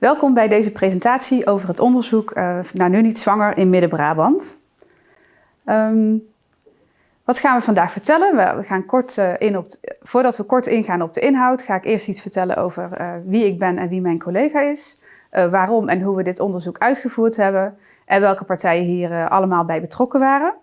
Welkom bij deze presentatie over het onderzoek uh, naar nu niet zwanger in Midden-Brabant. Um, wat gaan we vandaag vertellen? We gaan kort uh, in op, voordat we kort ingaan op de inhoud, ga ik eerst iets vertellen over uh, wie ik ben en wie mijn collega is. waarom en hoe we dit onderzoek uitgevoerd hebben en welke partijen hier allemaal bij betrokken waren.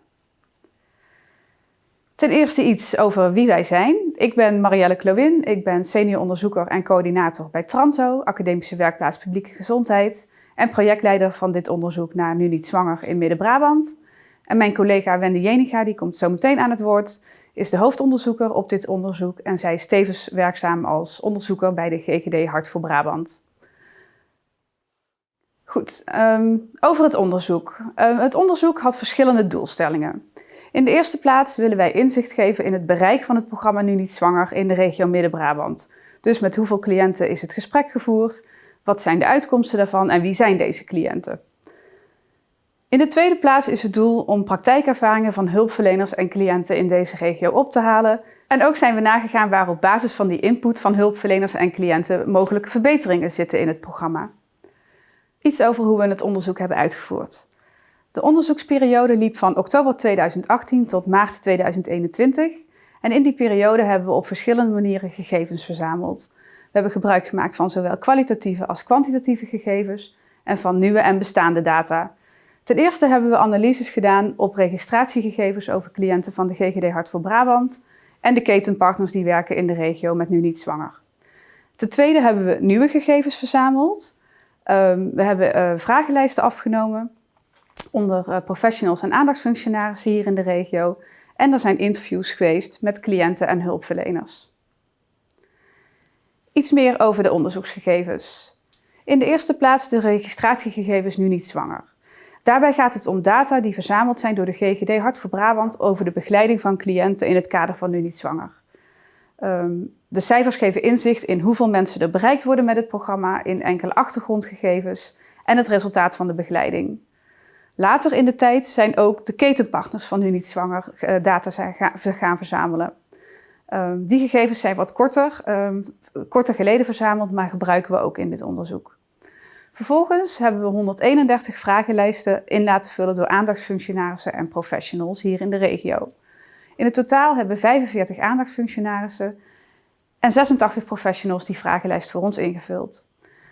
Ten eerste iets over wie wij zijn. Ik ben Marielle Klowin, ik ben senior onderzoeker en coördinator bij Transo, Academische Werkplaats Publieke Gezondheid en projectleider van dit onderzoek naar Nu Niet Zwanger in Midden-Brabant. En mijn collega Wendy Jeniga, die komt zo meteen aan het woord, is de hoofdonderzoeker op dit onderzoek en zij is tevens werkzaam als onderzoeker bij de GGD Hart voor Brabant. Goed, um, over het onderzoek. Uh, het onderzoek had verschillende doelstellingen. In de eerste plaats willen wij inzicht geven in het bereik van het programma Nu Niet Zwanger in de regio Midden-Brabant. Dus met hoeveel cliënten is het gesprek gevoerd, wat zijn de uitkomsten daarvan en wie zijn deze cliënten. In de tweede plaats is het doel om praktijkervaringen van hulpverleners en cliënten in deze regio op te halen. En ook zijn we nagegaan waar op basis van die input van hulpverleners en cliënten mogelijke verbeteringen zitten in het programma. Iets over hoe we het onderzoek hebben uitgevoerd. De onderzoeksperiode liep van oktober 2018 tot maart 2021 en in die periode hebben we op verschillende manieren gegevens verzameld. We hebben gebruik gemaakt van zowel kwalitatieve als kwantitatieve gegevens en van nieuwe en bestaande data. Ten eerste hebben we analyses gedaan op registratiegegevens over cliënten van de GGD Hart voor Brabant en de ketenpartners die werken in de regio met nu niet zwanger. Ten tweede hebben we nieuwe gegevens verzameld. Um, we hebben uh, vragenlijsten afgenomen onder uh, professionals en aandachtsfunctionarissen hier in de regio. En er zijn interviews geweest met cliënten en hulpverleners. Iets meer over de onderzoeksgegevens. In de eerste plaats de registratiegegevens nu niet zwanger. Daarbij gaat het om data die verzameld zijn door de GGD Hart voor Brabant over de begeleiding van cliënten in het kader van nu niet zwanger. Um, de cijfers geven inzicht in hoeveel mensen er bereikt worden met het programma, in enkele achtergrondgegevens en het resultaat van de begeleiding. Later in de tijd zijn ook de ketenpartners van nu niet zwanger uh, data zijn gaan verzamelen. Um, die gegevens zijn wat korter, um, korter geleden verzameld, maar gebruiken we ook in dit onderzoek. Vervolgens hebben we 131 vragenlijsten in laten vullen door aandachtsfunctionarissen en professionals hier in de regio. In het totaal hebben we 45 aandachtsfunctionarissen en 86 professionals die vragenlijst voor ons ingevuld.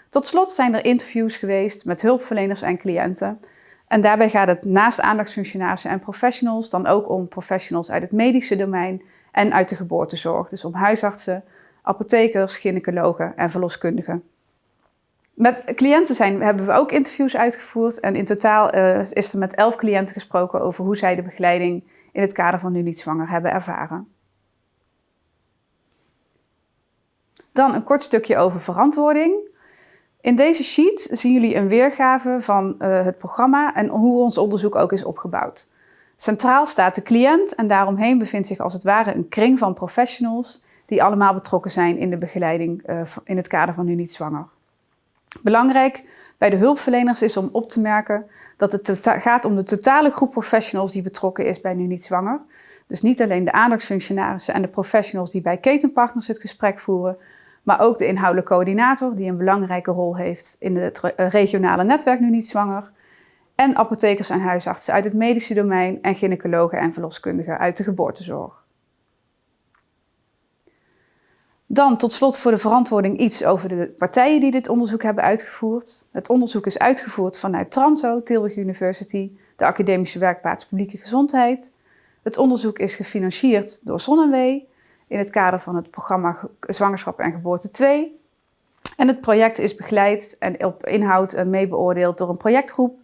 Tot slot zijn er interviews geweest met hulpverleners en cliënten en daarbij gaat het naast aandachtsfunctionarissen en professionals dan ook om professionals uit het medische domein en uit de geboortezorg. Dus om huisartsen, apothekers, gynaecologen en verloskundigen. Met cliënten zijn, hebben we ook interviews uitgevoerd en in totaal uh, is er met elf cliënten gesproken over hoe zij de begeleiding in het kader van nu niet zwanger hebben ervaren. Dan een kort stukje over verantwoording. In deze sheet zien jullie een weergave van uh, het programma en hoe ons onderzoek ook is opgebouwd. Centraal staat de cliënt en daaromheen bevindt zich als het ware een kring van professionals die allemaal betrokken zijn in de begeleiding uh, in het kader van nu niet zwanger. Belangrijk bij de hulpverleners is om op te merken dat het tota-, gaat om de totale groep professionals die betrokken is bij nu niet zwanger. Dus niet alleen de aandachtsfunctionarissen en de professionals die bij ketenpartners het gesprek voeren, maar ook de inhoudelijke coördinator, die een belangrijke rol heeft in het eh, regionale netwerk Nu Niet Zwanger. En apothekers en huisartsen uit het medische domein en gynaecologen en verloskundigen uit de geboortezorg. Dan tot slot voor de verantwoording iets over de partijen die dit onderzoek hebben uitgevoerd. Het onderzoek is uitgevoerd vanuit Transo, Tilburg University, de Academische Werkplaats Publieke Gezondheid. Het onderzoek is gefinancierd door Zonnewee in het kader van het programma Zwangerschap en Geboorte 2. En het project is begeleid en op inhoud mee beoordeeld door een projectgroep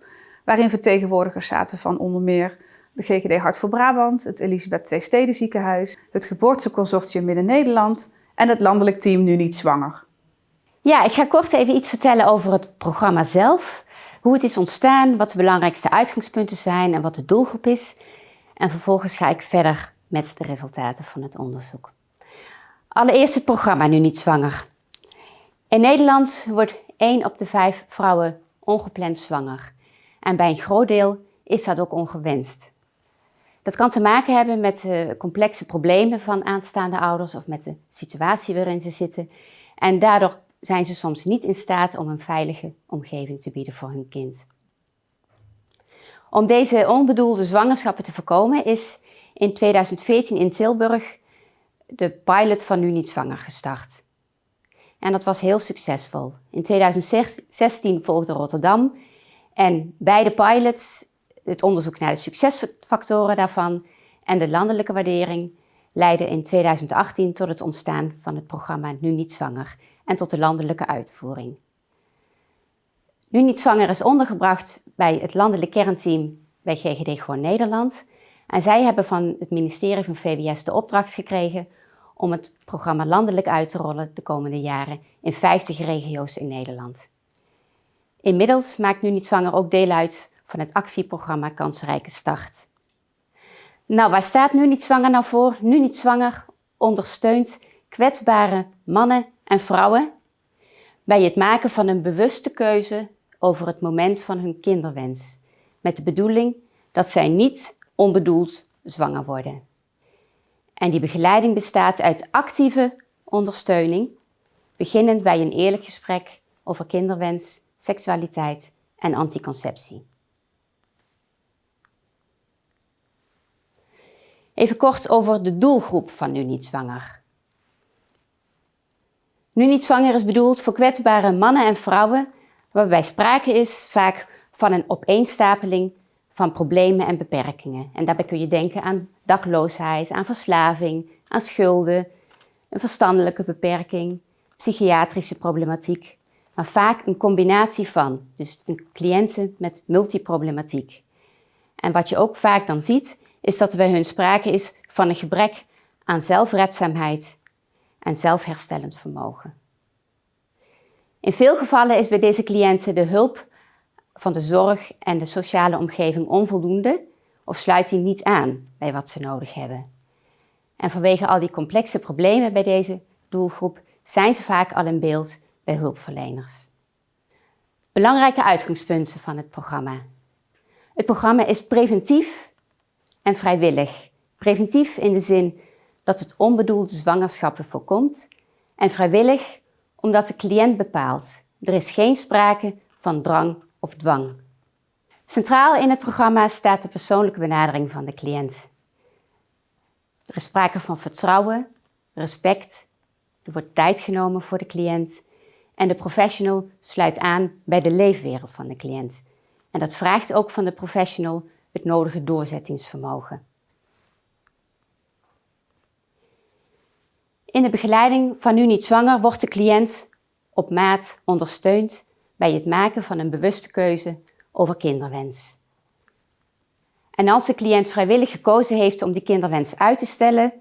waarin vertegenwoordigers zaten van onder meer de GGD Hart voor Brabant, het Elisabeth II Steden Ziekenhuis, het Geboorteconsortium Midden-Nederland en het landelijk team Nu Niet Zwanger. Ja, ik ga kort even iets vertellen over het programma zelf. Hoe het is ontstaan, wat de belangrijkste uitgangspunten zijn en wat de doelgroep is. En vervolgens ga ik verder met de resultaten van het onderzoek. Allereerst het programma Nu Niet Zwanger. In Nederland wordt 1 op de 5 vrouwen ongepland zwanger. En bij een groot deel is dat ook ongewenst. Dat kan te maken hebben met de complexe problemen van aanstaande ouders of met de situatie waarin ze zitten. En daardoor zijn ze soms niet in staat om een veilige omgeving te bieden voor hun kind. Om deze onbedoelde zwangerschappen te voorkomen is in 2014 in Tilburg de pilot van Nu Niet Zwanger gestart. En dat was heel succesvol. In 2016 volgde Rotterdam en beide pilots, het onderzoek naar de succesfactoren daarvan en de landelijke waardering, leidden in 2018 tot het ontstaan van het programma Nu Niet Zwanger en tot de landelijke uitvoering. Nu Niet Zwanger is ondergebracht bij het landelijk kernteam bij GGD Gewoon Nederland. En zij hebben van het ministerie van VWS de opdracht gekregen om het programma landelijk uit te rollen de komende jaren in 50 regio's in Nederland. Inmiddels maakt Nu Niet Zwanger ook deel uit van het actieprogramma Kansrijke Start. Nou, waar staat Nu Niet Zwanger nou voor? Nu Niet Zwanger ondersteunt kwetsbare mannen en vrouwen bij het maken van een bewuste keuze over het moment van hun kinderwens, met de bedoeling dat zij niet onbedoeld zwanger worden. En die begeleiding bestaat uit actieve ondersteuning, beginnend bij een eerlijk gesprek over kinderwens, seksualiteit en anticonceptie. Even kort over de doelgroep van Nu Niet Zwanger. Nu Niet Zwanger is bedoeld voor kwetsbare mannen en vrouwen waarbij sprake is vaak van een opeenstapeling van problemen en beperkingen. En daarbij kun je denken aan dakloosheid, aan verslaving, aan schulden, een verstandelijke beperking, psychiatrische problematiek, maar vaak een combinatie van, dus een cliënten met multiproblematiek. En wat je ook vaak dan ziet, is dat er bij hun sprake is van een gebrek aan zelfredzaamheid en zelfherstellend vermogen. In veel gevallen is bij deze cliënten de hulp van de zorg en de sociale omgeving onvoldoende of sluit die niet aan bij wat ze nodig hebben. En vanwege al die complexe problemen bij deze doelgroep zijn ze vaak al in beeld bij hulpverleners. Belangrijke uitgangspunten van het programma. Het programma is preventief en vrijwillig. Preventief in de zin dat het onbedoelde zwangerschappen voorkomt en vrijwillig omdat de cliënt bepaalt. Er is geen sprake van drang of dwang. Centraal in het programma staat de persoonlijke benadering van de cliënt. Er is sprake van vertrouwen, respect, er wordt tijd genomen voor de cliënt en de professional sluit aan bij de leefwereld van de cliënt. En dat vraagt ook van de professional het nodige doorzettingsvermogen. In de begeleiding van Nu Niet Zwanger wordt de cliënt op maat ondersteund bij het maken van een bewuste keuze over kinderwens. En als de cliënt vrijwillig gekozen heeft om die kinderwens uit te stellen,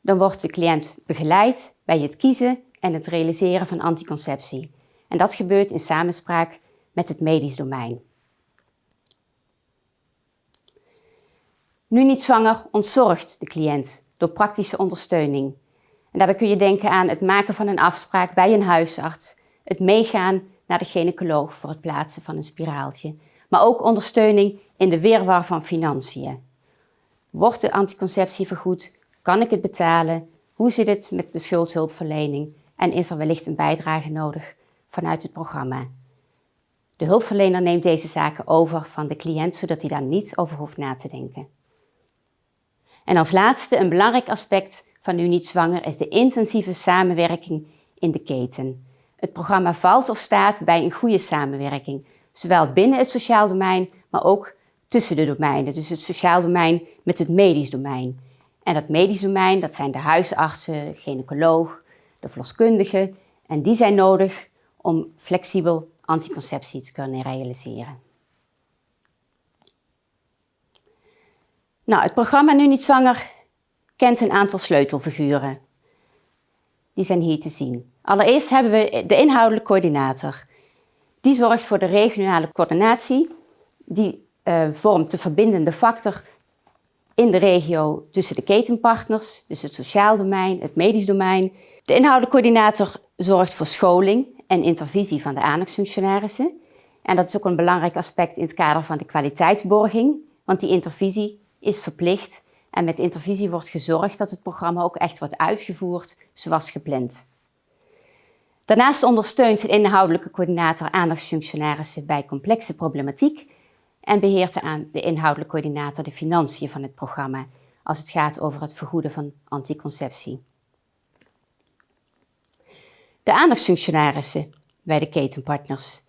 dan wordt de cliënt begeleid bij het kiezen en het realiseren van anticonceptie. En dat gebeurt in samenspraak met het medisch domein. Nu niet zwanger ontzorgt de cliënt door praktische ondersteuning. En daarbij kun je denken aan het maken van een afspraak bij een huisarts, het meegaan naar de gynaecoloog voor het plaatsen van een spiraaltje, maar ook ondersteuning in de weerwar van financiën. Wordt de anticonceptie vergoed? Kan ik het betalen? Hoe zit het met de schuldhulpverlening? En is er wellicht een bijdrage nodig vanuit het programma? De hulpverlener neemt deze zaken over van de cliënt, zodat hij daar niet over hoeft na te denken. En als laatste, een belangrijk aspect van Nu Niet Zwanger is de intensieve samenwerking in de keten. Het programma valt of staat bij een goede samenwerking, zowel binnen het sociaal domein, maar ook tussen de domeinen. Dus het sociaal domein met het medisch domein. En dat medisch domein, dat zijn de huisartsen, de gynaecoloog, de verloskundigen. En die zijn nodig om flexibel anticonceptie te kunnen realiseren. Nou, het programma Nu Niet Zwanger kent een aantal sleutelfiguren. Die zijn hier te zien. Allereerst hebben we de inhoudelijke coördinator. Die zorgt voor de regionale coördinatie. Die uh, vormt de verbindende factor in de regio tussen de ketenpartners, dus het sociaal domein, het medisch domein. De inhoudelijke coördinator zorgt voor scholing en intervisie van de aandachtfunctionarissen. En dat is ook een belangrijk aspect in het kader van de kwaliteitsborging, want die intervisie is verplicht en met intervisie wordt gezorgd dat het programma ook echt wordt uitgevoerd zoals gepland. Daarnaast ondersteunt de inhoudelijke coördinator aandachtsfunctionarissen bij complexe problematiek en beheert de, de inhoudelijke coördinator de financiën van het programma als het gaat over het vergoeden van anticonceptie. De aandachtsfunctionarissen bij de ketenpartners.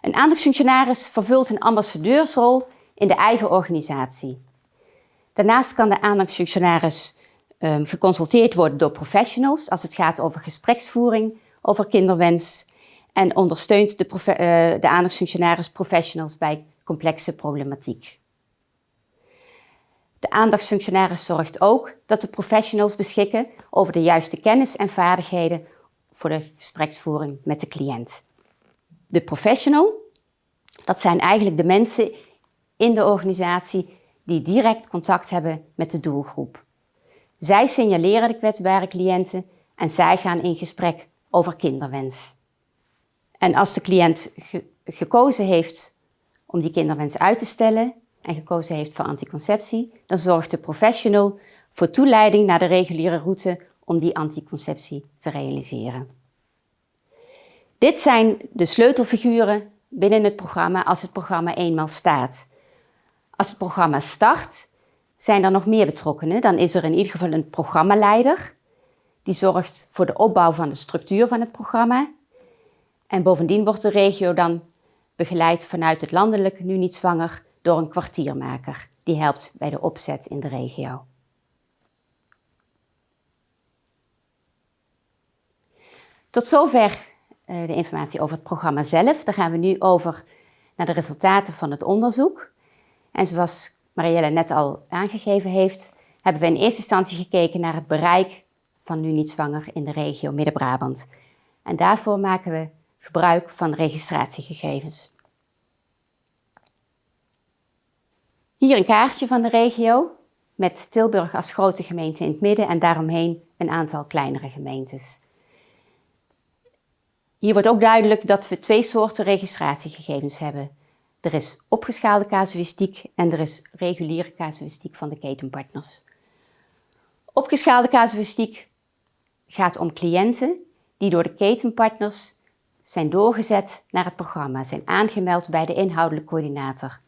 Een aandachtsfunctionaris vervult een ambassadeursrol in de eigen organisatie. Daarnaast kan de aandachtsfunctionaris um, geconsulteerd worden door professionals als het gaat over gespreksvoering, over kinderwens en ondersteunt de, uh, de aandachtsfunctionaris professionals bij complexe problematiek. De aandachtsfunctionaris zorgt ook dat de professionals beschikken over de juiste kennis en vaardigheden voor de gespreksvoering met de cliënt. De professional, dat zijn eigenlijk de mensen in de organisatie die direct contact hebben met de doelgroep. Zij signaleren de kwetsbare cliënten en zij gaan in gesprek over kinderwens. En als de cliënt gekozen heeft om die kinderwens uit te stellen en gekozen heeft voor anticonceptie, dan zorgt de professional voor toeleiding naar de reguliere route om die anticonceptie te realiseren. Dit zijn de sleutelfiguren binnen het programma als het programma eenmaal staat. Als het programma start, zijn er nog meer betrokkenen. Dan is er in ieder geval een programmaleider. Die zorgt voor de opbouw van de structuur van het programma. En bovendien wordt de regio dan begeleid vanuit het landelijk, nu niet zwanger, door een kwartiermaker. Die helpt bij de opzet in de regio. Tot zover eh, de informatie over het programma zelf. Dan gaan we nu over naar de resultaten van het onderzoek. En zoals Marielle net al aangegeven heeft, hebben we in eerste instantie gekeken naar het bereik van nu niet zwanger in de regio Midden-Brabant. En daarvoor maken we gebruik van registratiegegevens. Hier een kaartje van de regio met Tilburg als grote gemeente in het midden en daaromheen een aantal kleinere gemeentes. Hier wordt ook duidelijk dat we twee soorten registratiegegevens hebben. Er is opgeschaalde casuïstiek en er is reguliere casuïstiek van de ketenpartners. Opgeschaalde casuïstiek gaat om cliënten die door de ketenpartners zijn doorgezet naar het programma, zijn aangemeld bij de inhoudelijke coördinator.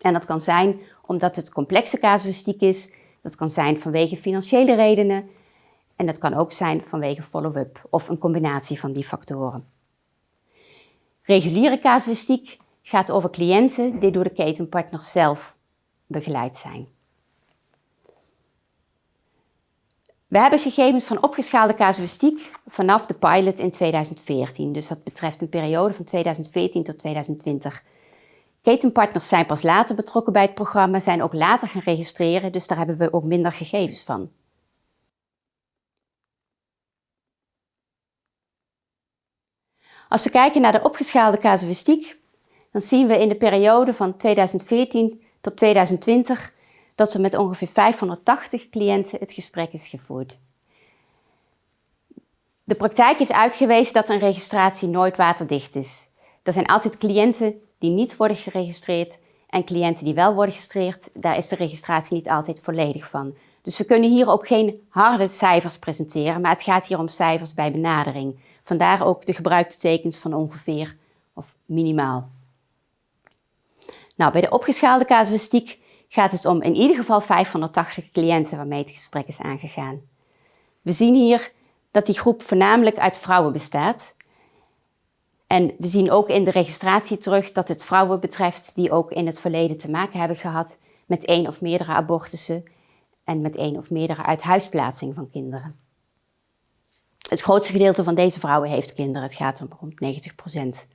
En dat kan zijn omdat het complexe casuïstiek is, dat kan zijn vanwege financiële redenen en dat kan ook zijn vanwege follow-up of een combinatie van die factoren. Reguliere casuïstiek gaat over cliënten die door de ketenpartners zelf begeleid zijn. We hebben gegevens van opgeschaalde casuïstiek vanaf de pilot in 2014. Dus dat betreft een periode van 2014 tot 2020. Ketenpartners zijn pas later betrokken bij het programma, zijn ook later gaan registreren, dus daar hebben we ook minder gegevens van. Als we kijken naar de opgeschaalde casuïstiek, dan zien we in de periode van 2014 tot 2020 dat er met ongeveer 580 cliënten het gesprek is gevoerd. De praktijk heeft uitgewezen dat een registratie nooit waterdicht is. Er zijn altijd cliënten die niet worden geregistreerd en cliënten die wel worden geregistreerd, daar is de registratie niet altijd volledig van. Dus we kunnen hier ook geen harde cijfers presenteren, maar het gaat hier om cijfers bij benadering. Vandaar ook de gebruikte tekens van ongeveer of minimaal. Nou, bij de opgeschaalde casuïstiek gaat het om in ieder geval 580 cliënten waarmee het gesprek is aangegaan. We zien hier dat die groep voornamelijk uit vrouwen bestaat. En we zien ook in de registratie terug dat het vrouwen betreft die ook in het verleden te maken hebben gehad met één of meerdere abortussen en met één of meerdere uithuisplaatsing van kinderen. Het grootste gedeelte van deze vrouwen heeft kinderen. Het gaat om rond 90 procent.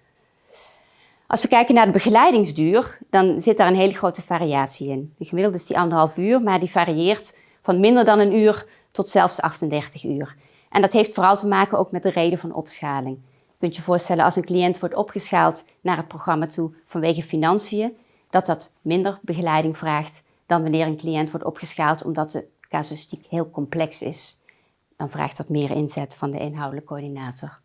Als we kijken naar de begeleidingsduur, dan zit daar een hele grote variatie in. De gemiddeld is die anderhalf uur, maar die varieert van minder dan een uur tot zelfs 38 uur. En dat heeft vooral te maken ook met de reden van opschaling. Je kunt je voorstellen als een cliënt wordt opgeschaald naar het programma toe vanwege financiën, dat dat minder begeleiding vraagt dan wanneer een cliënt wordt opgeschaald omdat de casuïstiek heel complex is. Dan vraagt dat meer inzet van de inhoudelijke coördinator.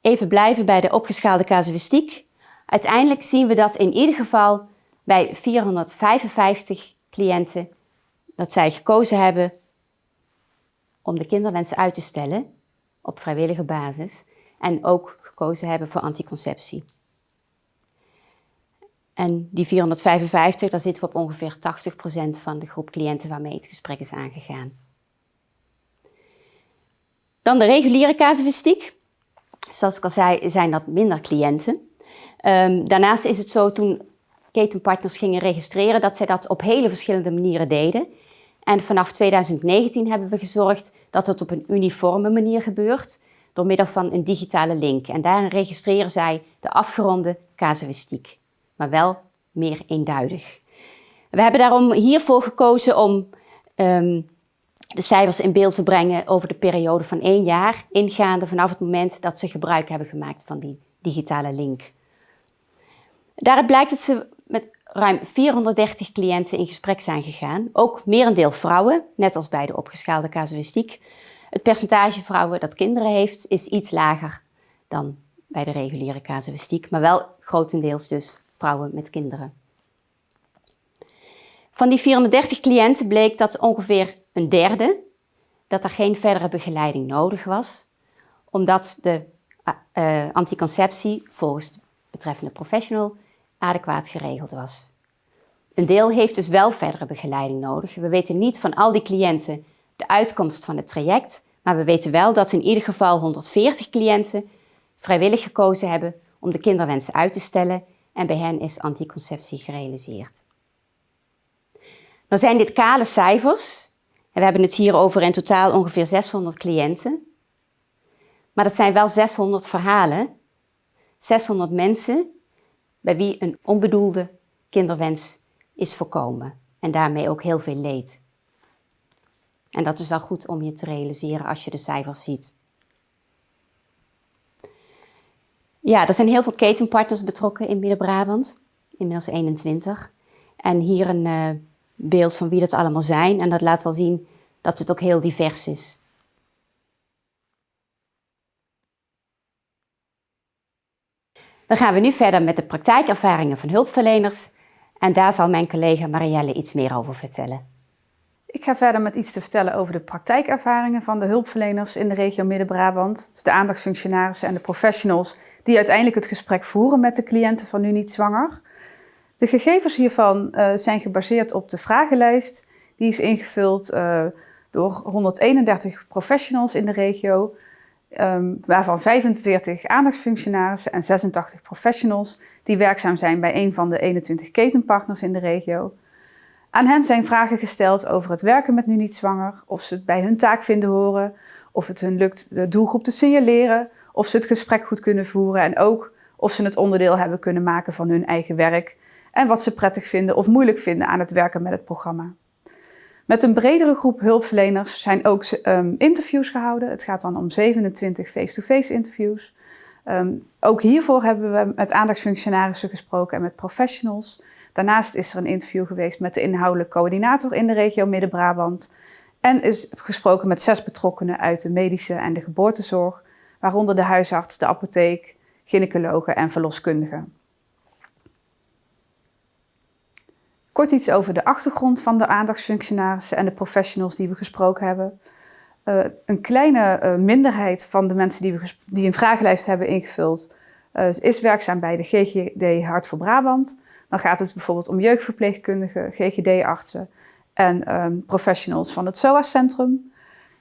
Even blijven bij de opgeschaalde casuïstiek. Uiteindelijk zien we dat in ieder geval bij 455 cliënten dat zij gekozen hebben om de kinderwens uit te stellen op vrijwillige basis en ook gekozen hebben voor anticonceptie. En die 455, daar zitten we op ongeveer 80% van de groep cliënten waarmee het gesprek is aangegaan. Dan de reguliere casuïstiek. Zoals ik al zei, zijn dat minder cliënten. Um, daarnaast is het zo, toen ketenpartners gingen registreren, dat zij dat op hele verschillende manieren deden. En vanaf 2019 hebben we gezorgd dat het op een uniforme manier gebeurt, door middel van een digitale link. En daarin registreren zij de afgeronde casuïstiek, maar wel meer eenduidig. We hebben daarom hiervoor gekozen om um, de cijfers in beeld te brengen over de periode van één jaar, ingaande vanaf het moment dat ze gebruik hebben gemaakt van die digitale link. Daaruit blijkt dat ze met ruim 430 cliënten in gesprek zijn gegaan, ook merendeel vrouwen, net als bij de opgeschaalde casuïstiek. Het percentage vrouwen dat kinderen heeft is iets lager dan bij de reguliere casuïstiek, maar wel grotendeels dus vrouwen met kinderen. Van die 430 cliënten bleek dat ongeveer een derde dat er geen verdere begeleiding nodig was, omdat de uh, anticonceptie volgens de betreffende professional adequaat geregeld was. Een deel heeft dus wel verdere begeleiding nodig. We weten niet van al die cliënten de uitkomst van het traject, maar we weten wel dat in ieder geval 140 cliënten vrijwillig gekozen hebben om de kinderwensen uit te stellen en bij hen is anticonceptie gerealiseerd. Nou zijn dit kale cijfers. En we hebben het hier over in totaal ongeveer 600 cliënten. Maar dat zijn wel 600 verhalen. 600 mensen bij wie een onbedoelde kinderwens is voorkomen. En daarmee ook heel veel leed. En dat is wel goed om je te realiseren als je de cijfers ziet. Ja, er zijn heel veel ketenpartners betrokken in Midden-Brabant. Inmiddels 21. En hier een uh, beeld van wie dat allemaal zijn. En dat laat wel zien dat het ook heel divers is. Dan gaan we nu verder met de praktijkervaringen van hulpverleners. En daar zal mijn collega Marielle iets meer over vertellen. Ik ga verder met iets te vertellen over de praktijkervaringen van de hulpverleners in de regio Midden-Brabant. Dus de aandachtsfunctionarissen en de professionals die uiteindelijk het gesprek voeren met de cliënten van Nu Niet Zwanger. De gegevens hiervan uh, zijn gebaseerd op de vragenlijst. Die is ingevuld uh, door 131 professionals in de regio, um, waarvan 45 aandachtsfunctionarissen en 86 professionals die werkzaam zijn bij een van de 21 ketenpartners in de regio. Aan hen zijn vragen gesteld over het werken met Nu Niet Zwanger, of ze het bij hun taak vinden horen, of het hun lukt de doelgroep te signaleren, of ze het gesprek goed kunnen voeren en ook of ze het onderdeel hebben kunnen maken van hun eigen werk en wat ze prettig vinden of moeilijk vinden aan het werken met het programma. Met een bredere groep hulpverleners zijn ook um, interviews gehouden. Het gaat dan om 27 face-to-face interviews. Um, ook hiervoor hebben we met aandachtsfunctionarissen gesproken en met professionals. Daarnaast is er een interview geweest met de inhoudelijk coördinator in de regio Midden-Brabant. En is gesproken met zes betrokkenen uit de medische en de geboortezorg, waaronder de huisarts, de apotheek, gynaecologen en verloskundigen. Kort iets over de achtergrond van de aandachtsfunctionarissen en de professionals die we gesproken hebben. Uh, een kleine uh, minderheid van de mensen die, we die een vragenlijst hebben ingevuld, uh, is werkzaam bij de GGD Hart voor Brabant. Dan gaat het bijvoorbeeld om jeugdverpleegkundigen, GGD-artsen en um, professionals van het SOAS-centrum.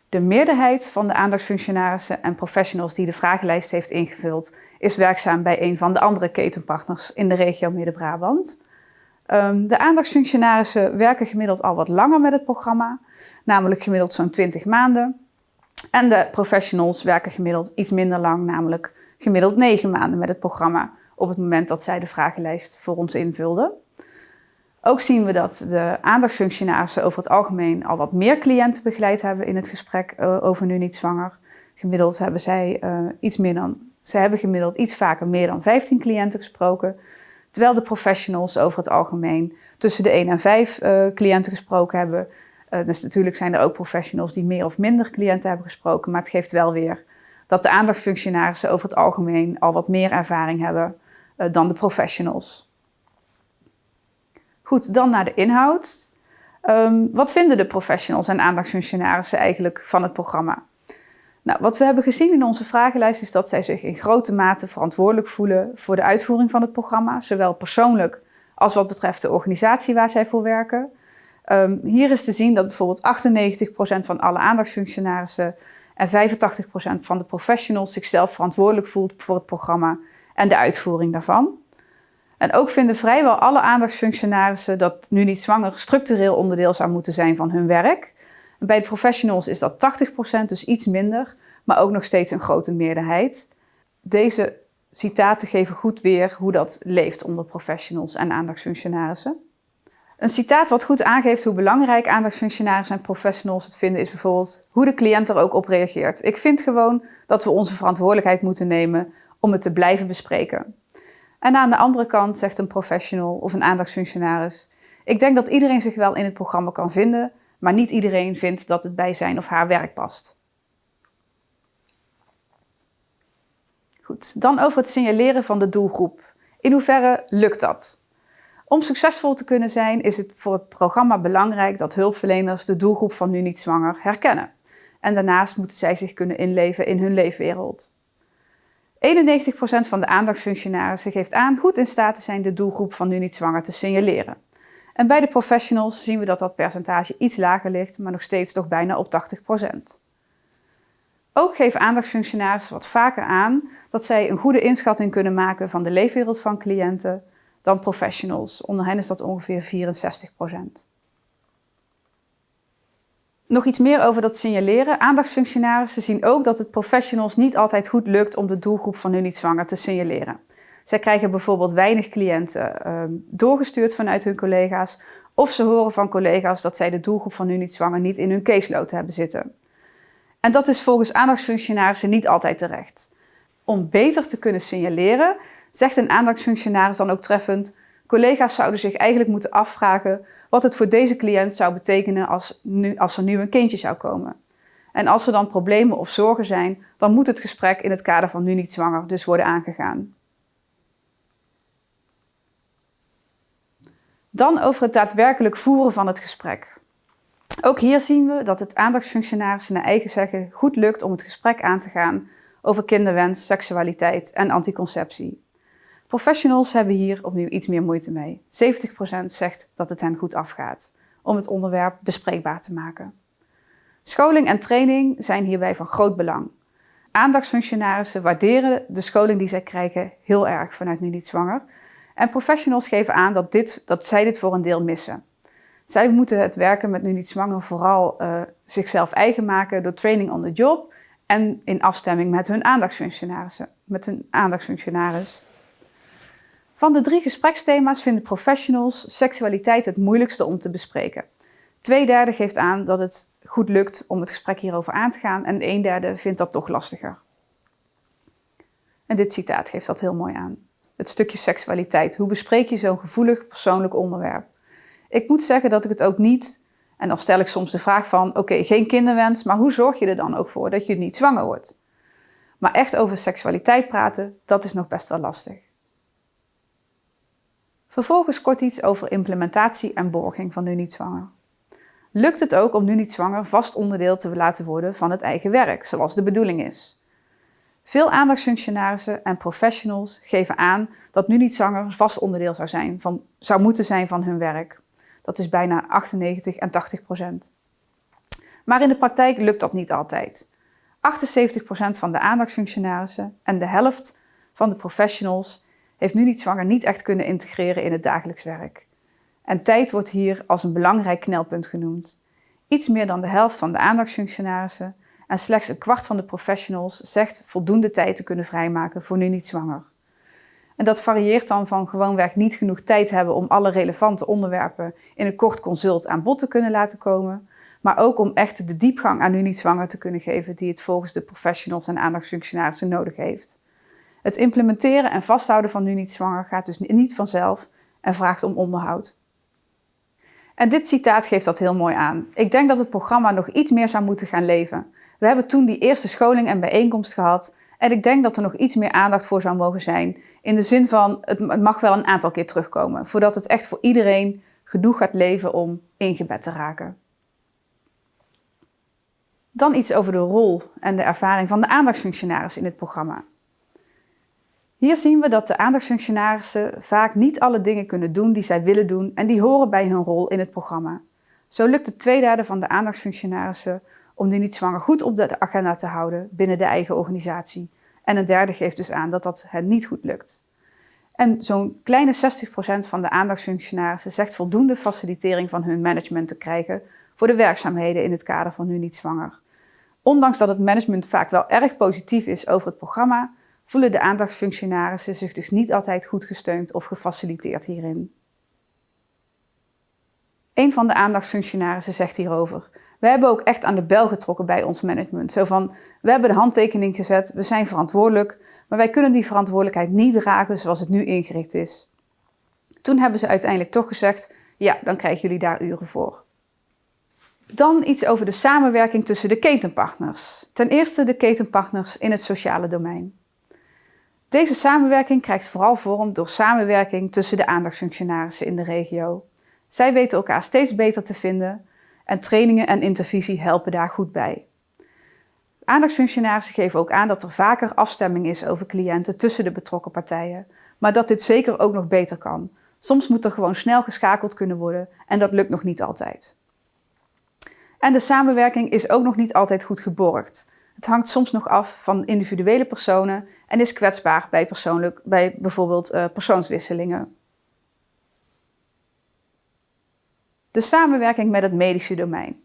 De meerderheid van de aandachtsfunctionarissen en professionals die de vragenlijst heeft ingevuld, is werkzaam bij een van de andere ketenpartners in de regio Midden-Brabant. Um, de aandachtsfunctionarissen werken gemiddeld al wat langer met het programma, namelijk gemiddeld zo'n 20 maanden. En de professionals werken gemiddeld iets minder lang, namelijk gemiddeld 9 maanden met het programma op het moment dat zij de vragenlijst voor ons invulden. Ook zien we dat de aandachtsfunctionarissen over het algemeen al wat meer cliënten begeleid hebben in het gesprek uh, over nu niet zwanger. Gemiddeld hebben zij uh, iets meer dan, ze hebben gemiddeld iets vaker meer dan 15 cliënten gesproken. Terwijl de professionals over het algemeen tussen de 1 en 5 uh, cliënten gesproken hebben. Uh, dus natuurlijk zijn er ook professionals die meer of minder cliënten hebben gesproken. Maar het geeft wel weer dat de aandachtsfunctionarissen over het algemeen al wat meer ervaring hebben uh, dan de professionals. Goed, dan naar de inhoud. Ehm, wat vinden de professionals en aandachtsfunctionarissen eigenlijk van het programma? Nou, wat we hebben gezien in onze vragenlijst is dat zij zich in grote mate verantwoordelijk voelen voor de uitvoering van het programma, zowel persoonlijk als wat betreft de organisatie waar zij voor werken. Um, hier is te zien dat bijvoorbeeld 98% van alle aandachtsfunctionarissen en 85% van de professionals zichzelf verantwoordelijk voelt voor het programma en de uitvoering daarvan. En ook vinden vrijwel alle aandachtsfunctionarissen dat nu niet zwanger structureel onderdeel zou moeten zijn van hun werk. Bij de professionals is dat 80%, dus iets minder, maar ook nog steeds een grote meerderheid. Deze citaten geven goed weer hoe dat leeft onder professionals en aandachtsfunctionarissen. Een citaat wat goed aangeeft hoe belangrijk aandachtsfunctionarissen en professionals het vinden is bijvoorbeeld hoe de cliënt er ook op reageert. Ik vind gewoon dat we onze verantwoordelijkheid moeten nemen om het te blijven bespreken. En aan de andere kant zegt een professional of een aandachtsfunctionaris: Ik denk dat iedereen zich wel in het programma kan vinden, maar niet iedereen vindt dat het bij zijn of haar werk past. Goed, dan over het signaleren van de doelgroep. In hoeverre lukt dat? Om succesvol te kunnen zijn is het voor het programma belangrijk dat hulpverleners de doelgroep van nu niet zwanger herkennen. En daarnaast moeten zij zich kunnen inleven in hun leefwereld. 91% van de aandachtsfunctionarissen geeft aan goed in staat te zijn de doelgroep van nu niet zwanger te signaleren. En bij de professionals zien we dat dat percentage iets lager ligt, maar nog steeds toch bijna op 80%. Ook geven aandachtsfunctionarissen wat vaker aan dat zij een goede inschatting kunnen maken van de leefwereld van cliënten dan professionals. Onder hen is dat ongeveer 64%. Nog iets meer over dat signaleren. Aandachtsfunctionarissen zien ook dat het professionals niet altijd goed lukt om de doelgroep van hun niet zwanger te signaleren. Zij krijgen bijvoorbeeld weinig cliënten uh, doorgestuurd vanuit hun collega's of ze horen van collega's dat zij de doelgroep van hun niet zwanger niet in hun caseload hebben zitten. En dat is volgens aandachtsfunctionarissen niet altijd terecht. Om beter te kunnen signaleren, zegt een aandachtsfunctionaris dan ook treffend, collega's zouden zich eigenlijk moeten afvragen wat het voor deze cliënt zou betekenen als, nu, als er nu een kindje zou komen. En als er dan problemen of zorgen zijn, dan moet het gesprek in het kader van nu niet zwanger dus worden aangegaan. Dan over het daadwerkelijk voeren van het gesprek. Ook hier zien we dat het aandachtsfunctionarissen naar eigen zeggen goed lukt om het gesprek aan te gaan over kinderwens, seksualiteit en anticonceptie. Professionals hebben hier opnieuw iets meer moeite mee. 70% zegt dat het hen goed afgaat om het onderwerp bespreekbaar te maken. Scholing en training zijn hierbij van groot belang. Aandachtsfunctionarissen waarderen de scholing die zij krijgen heel erg vanuit Nu Niet Zwanger. En professionals geven aan dat, dit, dat zij dit voor een deel missen. Zij moeten het werken met Nu Niet Zwanger vooral uh, zichzelf eigen maken door training on the job en in afstemming met hun aandachtsfunctionarissen, met hun aandachtsfunctionaris. Van de drie gespreksthema's vinden professionals seksualiteit het moeilijkste om te bespreken. Twee derde geeft aan dat het goed lukt om het gesprek hierover aan te gaan en een derde vindt dat toch lastiger. En dit citaat geeft dat heel mooi aan. Het stukje seksualiteit. Hoe bespreek je zo'n gevoelig persoonlijk onderwerp? Ik moet zeggen dat ik het ook niet, en dan stel ik soms de vraag van, oké, geen kinderwens, maar hoe zorg je er dan ook voor dat je niet zwanger wordt? Maar echt over seksualiteit praten, dat is nog best wel lastig. Vervolgens kort iets over implementatie en borging van nu niet zwanger. Lukt het ook om nu niet zwanger vast onderdeel te laten worden van het eigen werk, zoals de bedoeling is? Veel aandachtsfunctionarissen en professionals geven aan dat nu niet zwanger vast onderdeel zou, zijn van, zou moeten zijn van hun werk. Dat is bijna 98 en 80 procent. Maar in de praktijk lukt dat niet altijd. 78 procent van de aandachtsfunctionarissen en de helft van de professionals heeft nu niet zwanger niet echt kunnen integreren in het dagelijks werk. En tijd wordt hier als een belangrijk knelpunt genoemd. Iets meer dan de helft van de aandachtsfunctionarissen en slechts een kwart van de professionals zegt voldoende tijd te kunnen vrijmaken voor nu niet zwanger. En dat varieert dan van gewoonweg niet genoeg tijd hebben om alle relevante onderwerpen in een kort consult aan bod te kunnen laten komen, maar ook om echt de diepgang aan nu niet zwanger te kunnen geven die het volgens de professionals en aandachtsfunctionarissen nodig heeft. Het implementeren en vasthouden van nu niet zwanger gaat dus niet vanzelf en vraagt om onderhoud. En dit citaat geeft dat heel mooi aan. Ik denk dat het programma nog iets meer zou moeten gaan leven. We hebben toen die eerste scholing en bijeenkomst gehad en ik denk dat er nog iets meer aandacht voor zou mogen zijn. In de zin van, het mag wel een aantal keer terugkomen, voordat het echt voor iedereen genoeg gaat leven om ingebed te raken. Dan iets over de rol en de ervaring van de aandachtsfunctionaris in het programma. Hier zien we dat de aandachtsfunctionarissen vaak niet alle dingen kunnen doen die zij willen doen en die horen bij hun rol in het programma. Zo lukt het twee derde van de aandachtsfunctionarissen om nu niet zwanger goed op de agenda te houden binnen de eigen organisatie. En een derde geeft dus aan dat dat hen niet goed lukt. En zo'n kleine 60% van de aandachtsfunctionarissen zegt voldoende facilitering van hun management te krijgen voor de werkzaamheden in het kader van nu niet zwanger. Ondanks dat het management vaak wel erg positief is over het programma, voelen de aandachtsfunctionarissen zich dus niet altijd goed gesteund of gefaciliteerd hierin. Een van de aandachtsfunctionarissen zegt hierover: We hebben ook echt aan de bel getrokken bij ons management. Zo van: We hebben de handtekening gezet, we zijn verantwoordelijk, maar wij kunnen die verantwoordelijkheid niet dragen zoals het nu ingericht is. Toen hebben ze uiteindelijk toch gezegd: Ja, dan krijgen jullie daar uren voor. Dan iets over de samenwerking tussen de ketenpartners. Ten eerste de ketenpartners in het sociale domein. Deze samenwerking krijgt vooral vorm door samenwerking tussen de aandachtsfunctionarissen in de regio. Zij weten elkaar steeds beter te vinden en trainingen en intervisie helpen daar goed bij. Aandachtsfunctionarissen geven ook aan dat er vaker afstemming is over cliënten tussen de betrokken partijen, maar dat dit zeker ook nog beter kan. Soms moet er gewoon snel geschakeld kunnen worden en dat lukt nog niet altijd. En de samenwerking is ook nog niet altijd goed geborgd. Het hangt soms nog af van individuele personen en is kwetsbaar bij, persoonlijk, bij bijvoorbeeld uh, persoonswisselingen. De samenwerking met het medische domein.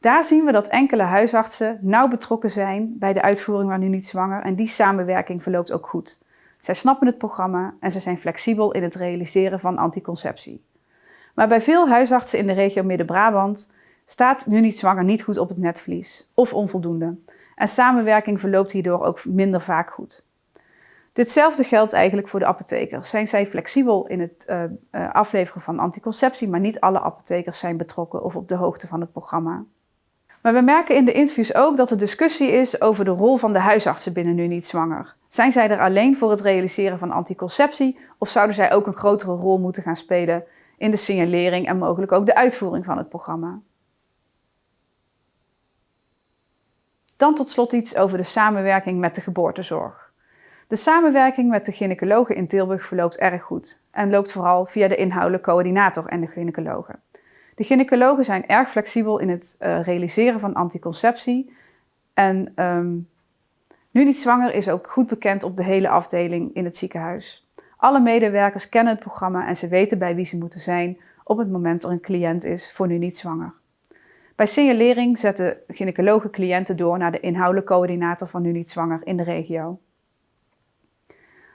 Daar zien we dat enkele huisartsen nauw betrokken zijn bij de uitvoering van nu niet zwanger en die samenwerking verloopt ook goed. Zij snappen het programma en ze zijn flexibel in het realiseren van anticonceptie. Maar bij veel huisartsen in de regio Midden-Brabant staat nu niet zwanger niet goed op het netvlies of onvoldoende. En samenwerking verloopt hierdoor ook minder vaak goed. Ditzelfde geldt eigenlijk voor de apothekers. Zijn zij flexibel in het uh, uh, afleveren van anticonceptie, maar niet alle apothekers zijn betrokken of op de hoogte van het programma. Maar we merken in de interviews ook dat er discussie is over de rol van de huisartsen binnen Nu Niet Zwanger. Zijn zij er alleen voor het realiseren van anticonceptie of zouden zij ook een grotere rol moeten gaan spelen in de signalering en mogelijk ook de uitvoering van het programma? Dan tot slot iets over de samenwerking met de geboortezorg. De samenwerking met de gynaecologen in Tilburg verloopt erg goed en loopt vooral via de inhoudelijke coördinator en de gynaecologen. De gynaecologen zijn erg flexibel in het uh, realiseren van anticonceptie en um, nu niet zwanger is ook goed bekend op de hele afdeling in het ziekenhuis. Alle medewerkers kennen het programma en ze weten bij wie ze moeten zijn op het moment er een cliënt is voor nu niet zwanger. Bij signalering zetten gynaecologen cliënten door naar de inhoudelijke coördinator van nu niet zwanger in de regio.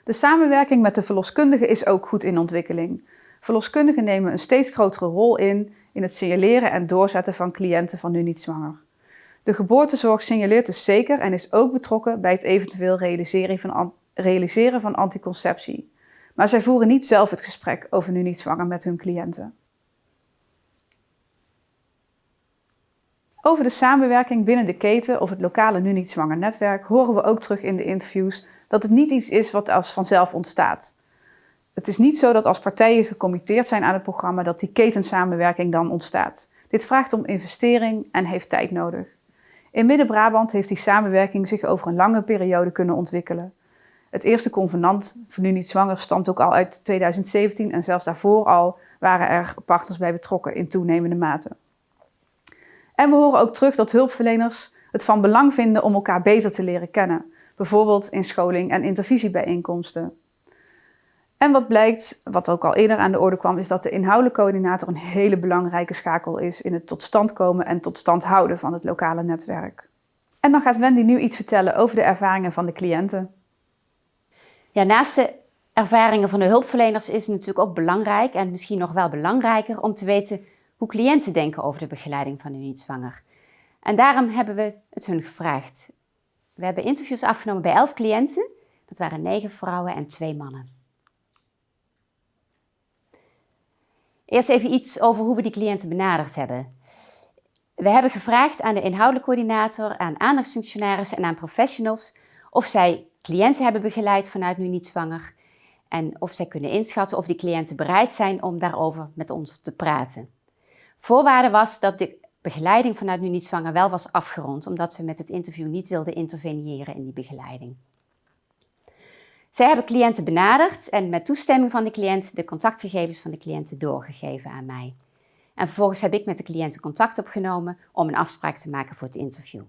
De samenwerking met de verloskundigen is ook goed in ontwikkeling. Verloskundigen nemen een steeds grotere rol in in het signaleren en doorzetten van cliënten van nu niet zwanger. De geboortezorg signaleert dus zeker en is ook betrokken bij het eventueel realiseren van, realiseren van anticonceptie. Maar zij voeren niet zelf het gesprek over nu niet zwanger met hun cliënten. Over de samenwerking binnen de keten of het lokale nu niet zwanger netwerk horen we ook terug in de interviews dat het niet iets is wat als vanzelf ontstaat. Het is niet zo dat als partijen gecommitteerd zijn aan het programma dat die ketensamenwerking dan ontstaat. Dit vraagt om investering en heeft tijd nodig. In Midden-Brabant heeft die samenwerking zich over een lange periode kunnen ontwikkelen. Het eerste convenant voor nu niet zwanger stamt ook al uit 2017 en zelfs daarvoor al waren er partners bij betrokken in toenemende mate. En we horen ook terug dat hulpverleners het van belang vinden om elkaar beter te leren kennen, bijvoorbeeld in scholing en intervisiebijeenkomsten. En wat blijkt, wat ook al eerder aan de orde kwam, is dat de inhoudelijke coördinator een hele belangrijke schakel is in het tot stand komen en tot stand houden van het lokale netwerk. En dan gaat Wendy nu iets vertellen over de ervaringen van de cliënten. Ja, naast de ervaringen van de hulpverleners is het natuurlijk ook belangrijk en misschien nog wel belangrijker om te weten hoe cliënten denken over de begeleiding van hun niet-zwanger. En daarom hebben we het hun gevraagd. We hebben interviews afgenomen bij elf cliënten. Dat waren negen vrouwen en twee mannen. Eerst even iets over hoe we die cliënten benaderd hebben. We hebben gevraagd aan de inhoudelijke coördinator, aan aandachtsfunctionarissen en aan professionals of zij cliënten hebben begeleid vanuit Nu Niet Zwanger En of zij kunnen inschatten of die cliënten bereid zijn om daarover met ons te praten. Voorwaarde was dat de begeleiding vanuit Nu Niet Zwanger wel was afgerond, omdat we met het interview niet wilden interveneren in die begeleiding. Zij hebben cliënten benaderd en met toestemming van de cliënt de contactgegevens van de cliënten doorgegeven aan mij. En vervolgens heb ik met de cliënten contact opgenomen om een afspraak te maken voor het interview.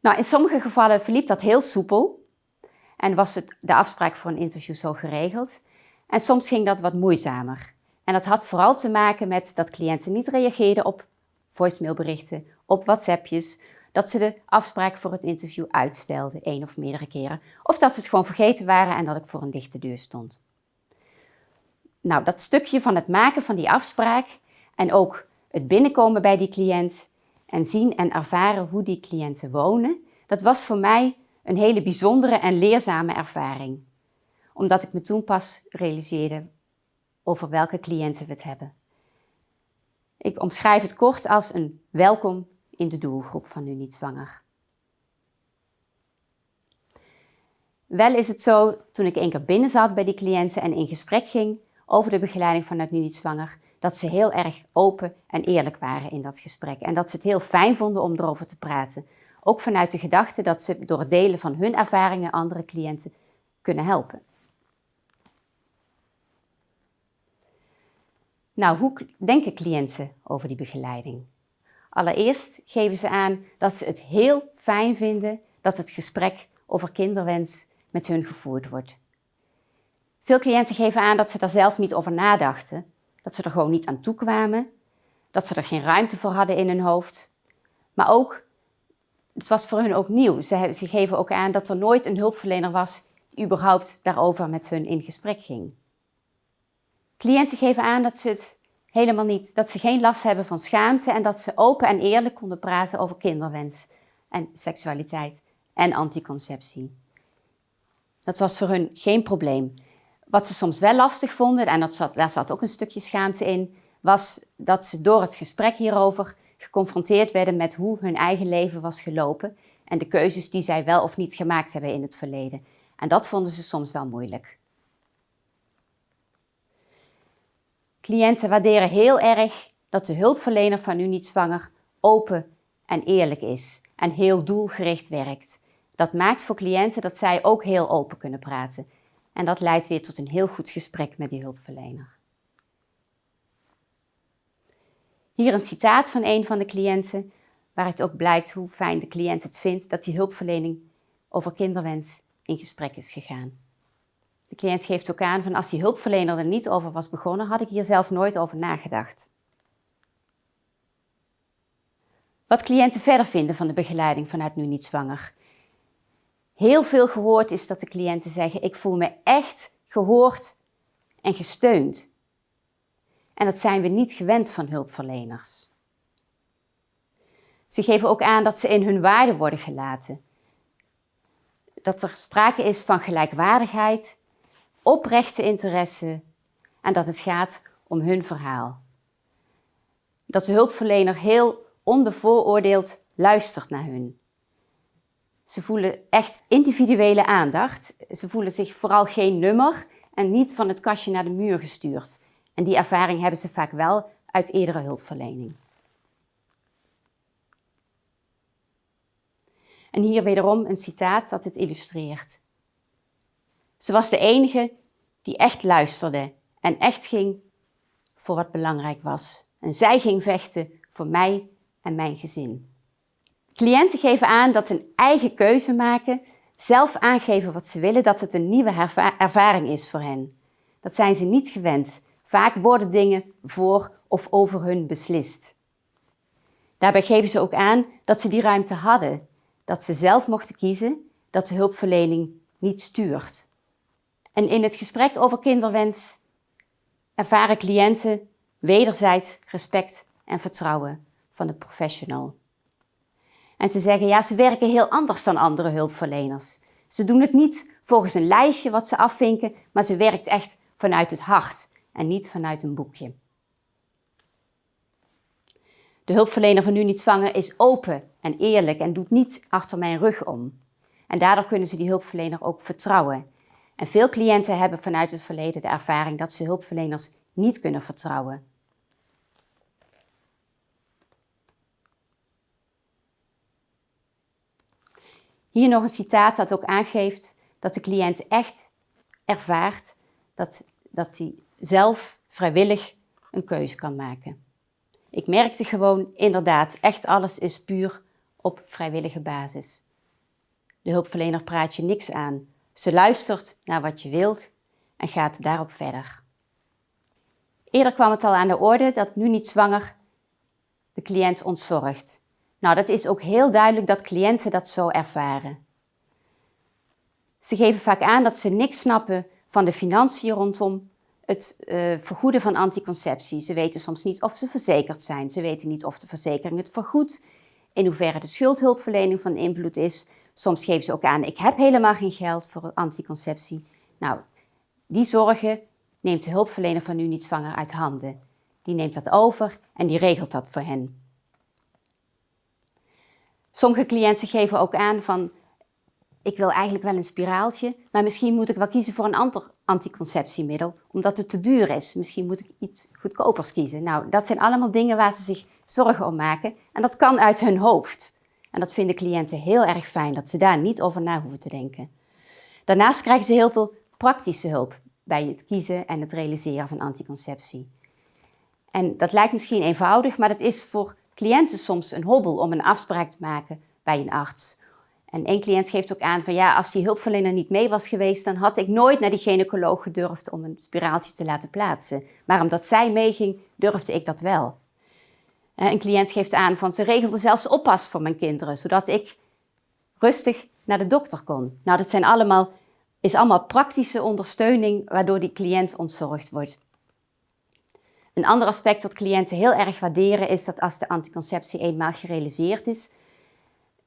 Nou, in sommige gevallen verliep dat heel soepel en was het, de afspraak voor een interview zo geregeld. En soms ging dat wat moeizamer. En dat had vooral te maken met dat cliënten niet reageerden op voicemailberichten, op WhatsAppjes, dat ze de afspraak voor het interview uitstelden, één of meerdere keren. Of dat ze het gewoon vergeten waren en dat ik voor een dichte deur stond. Nou, dat stukje van het maken van die afspraak en ook het binnenkomen bij die cliënt en zien en ervaren hoe die cliënten wonen, dat was voor mij een hele bijzondere en leerzame ervaring. Omdat ik me toen pas realiseerde over welke cliënten we het hebben. Ik omschrijf het kort als een welkom in de doelgroep van Nu Niet Zwanger. Wel is het zo, toen ik één keer binnen zat bij die cliënten en in gesprek ging over de begeleiding vanuit Nu Niet Zwanger, dat ze heel erg open en eerlijk waren in dat gesprek. En dat ze het heel fijn vonden om erover te praten. Ook vanuit de gedachte dat ze door het delen van hun ervaringen andere cliënten kunnen helpen. Nou, hoe denken cliënten over die begeleiding? Allereerst geven ze aan dat ze het heel fijn vinden dat het gesprek over kinderwens met hun gevoerd wordt. Veel cliënten geven aan dat ze daar zelf niet over nadachten, dat ze er gewoon niet aan toe kwamen, dat ze er geen ruimte voor hadden in hun hoofd. Maar ook, het was voor hun ook nieuw. Ze, geven ook aan dat er nooit een hulpverlener was die überhaupt daarover met hun in gesprek ging. Cliënten geven aan dat ze het helemaal niet, dat ze geen last hebben van schaamte en dat ze open en eerlijk konden praten over kinderwens en seksualiteit en anticonceptie. Dat was voor hun geen probleem. Wat ze soms wel lastig vonden, en dat zat, daar zat ook een stukje schaamte in, was dat ze door het gesprek hierover geconfronteerd werden met hoe hun eigen leven was gelopen en de keuzes die zij wel of niet gemaakt hebben in het verleden. En dat vonden ze soms wel moeilijk. Cliënten waarderen heel erg dat de hulpverlener van u niet zwanger open en eerlijk is en heel doelgericht werkt. Dat maakt voor cliënten dat zij ook heel open kunnen praten. En dat leidt weer tot een heel goed gesprek met die hulpverlener. Hier een citaat van een van de cliënten, waaruit ook blijkt hoe fijn de cliënt het vindt dat die hulpverlening over kinderwens in gesprek is gegaan. De cliënt geeft ook aan van als die hulpverlener er niet over was begonnen, had ik hier zelf nooit over nagedacht. Wat cliënten verder vinden van de begeleiding vanuit Nu Niet Zwanger. Heel veel gehoord is dat de cliënten zeggen, ik voel me echt gehoord en gesteund. En dat zijn we niet gewend van hulpverleners. Ze geven ook aan dat ze in hun waarde worden gelaten. Dat er sprake is van gelijkwaardigheid oprechte interesse en dat het gaat om hun verhaal. Dat de hulpverlener heel onbevooroordeeld luistert naar hun. Ze voelen echt individuele aandacht. Ze voelen zich vooral geen nummer en niet van het kastje naar de muur gestuurd. En die ervaring hebben ze vaak wel uit eerdere hulpverlening. En hier wederom een citaat dat het illustreert. Ze was de enige die echt luisterde en echt ging voor wat belangrijk was. En zij ging vechten voor mij en mijn gezin. Cliënten geven aan dat een eigen keuze maken, zelf aangeven wat ze willen, dat het een nieuwe ervaring is voor hen. Dat zijn ze niet gewend. Vaak worden dingen voor of over hun beslist. Daarbij geven ze ook aan dat ze die ruimte hadden, dat ze zelf mochten kiezen, dat de hulpverlening niet stuurt. En in het gesprek over kinderwens ervaren cliënten wederzijds respect en vertrouwen van de professional. En ze zeggen, ja, ze werken heel anders dan andere hulpverleners. Ze doen het niet volgens een lijstje wat ze afvinken, maar ze werkt echt vanuit het hart en niet vanuit een boekje. De hulpverlener van Nu Niet Zwanger is open en eerlijk en doet niet achter mijn rug om. En daardoor kunnen ze die hulpverlener ook vertrouwen En veel cliënten hebben vanuit het verleden de ervaring dat ze hulpverleners niet kunnen vertrouwen. Hier nog een citaat dat ook aangeeft dat de cliënt echt ervaart dat, dat hij zelf vrijwillig een keuze kan maken. Ik merkte gewoon inderdaad, echt alles is puur op vrijwillige basis. De hulpverlener praat je niks aan. Ze luistert naar wat je wilt en gaat daarop verder. Eerder kwam het al aan de orde dat nu niet zwanger de cliënt ontzorgt. Nou, dat is ook heel duidelijk dat cliënten dat zo ervaren. Ze geven vaak aan dat ze niks snappen van de financiën rondom het uh, vergoeden van anticonceptie. Ze weten soms niet of ze verzekerd zijn. Ze weten niet of de verzekering het vergoedt. In hoeverre de schuldhulpverlening van invloed is. Soms geven ze ook aan, ik heb helemaal geen geld voor anticonceptie. Nou, die zorgen neemt de hulpverlener van nu niet zwanger uit handen. Die neemt dat over en die regelt dat voor hen. Sommige cliënten geven ook aan van, ik wil eigenlijk wel een spiraaltje, maar misschien moet ik wel kiezen voor een ander anticonceptiemiddel, omdat het te duur is. Misschien moet ik iets goedkopers kiezen. Nou, dat zijn allemaal dingen waar ze zich zorgen om maken en dat kan uit hun hoofd. En dat vinden cliënten heel erg fijn, dat ze daar niet over na hoeven te denken. Daarnaast krijgen ze heel veel praktische hulp bij het kiezen en het realiseren van anticonceptie. En dat lijkt misschien eenvoudig, maar dat is voor cliënten soms een hobbel om een afspraak te maken bij een arts. En één cliënt geeft ook aan van ja, als die hulpverlener niet mee was geweest, dan had ik nooit naar die gynaecoloog gedurfd om een spiraaltje te laten plaatsen. Maar omdat zij meeging, durfde ik dat wel. Een cliënt geeft aan van ze regelde zelfs oppas voor mijn kinderen, zodat ik rustig naar de dokter kon. Nou, dat zijn allemaal, is allemaal praktische ondersteuning waardoor die cliënt ontzorgd wordt. Een ander aspect wat cliënten heel erg waarderen is dat als de anticonceptie eenmaal gerealiseerd is,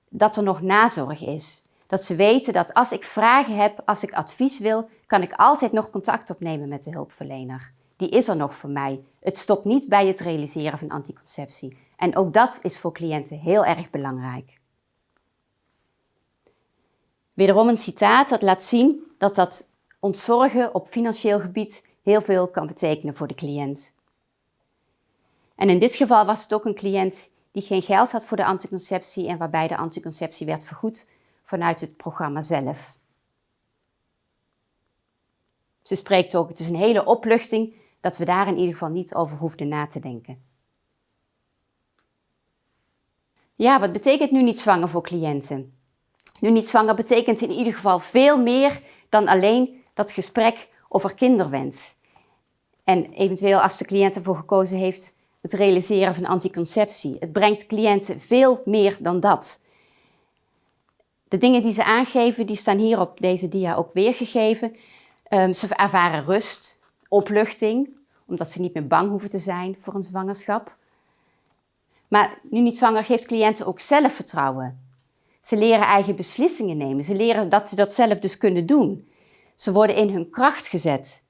dat er nog nazorg is. Dat ze weten dat als ik vragen heb, als ik advies wil, kan ik altijd nog contact opnemen met de hulpverlener. Die is er nog voor mij. Het stopt niet bij het realiseren van anticonceptie. En ook dat is voor cliënten heel erg belangrijk. Wederom een citaat dat laat zien dat dat ontzorgen op financieel gebied heel veel kan betekenen voor de cliënt. En in dit geval was het ook een cliënt die geen geld had voor de anticonceptie en waarbij de anticonceptie werd vergoed vanuit het programma zelf. Ze spreekt ook, het is een hele opluchting dat we daar in ieder geval niet over hoefden na te denken. Ja, wat betekent nu niet zwanger voor cliënten? Nu niet zwanger betekent in ieder geval veel meer dan alleen dat gesprek over kinderwens. En eventueel als de cliënt ervoor gekozen heeft het realiseren van anticonceptie. Het brengt cliënten veel meer dan dat. De dingen die ze aangeven, die staan hier op deze dia ook weergegeven. Um, ze ervaren rust, opluchting, omdat ze niet meer bang hoeven te zijn voor een zwangerschap. Maar nu niet zwanger geeft cliënten ook zelfvertrouwen. Ze leren eigen beslissingen nemen. Ze leren dat ze dat zelf dus kunnen doen. Ze worden in hun kracht gezet.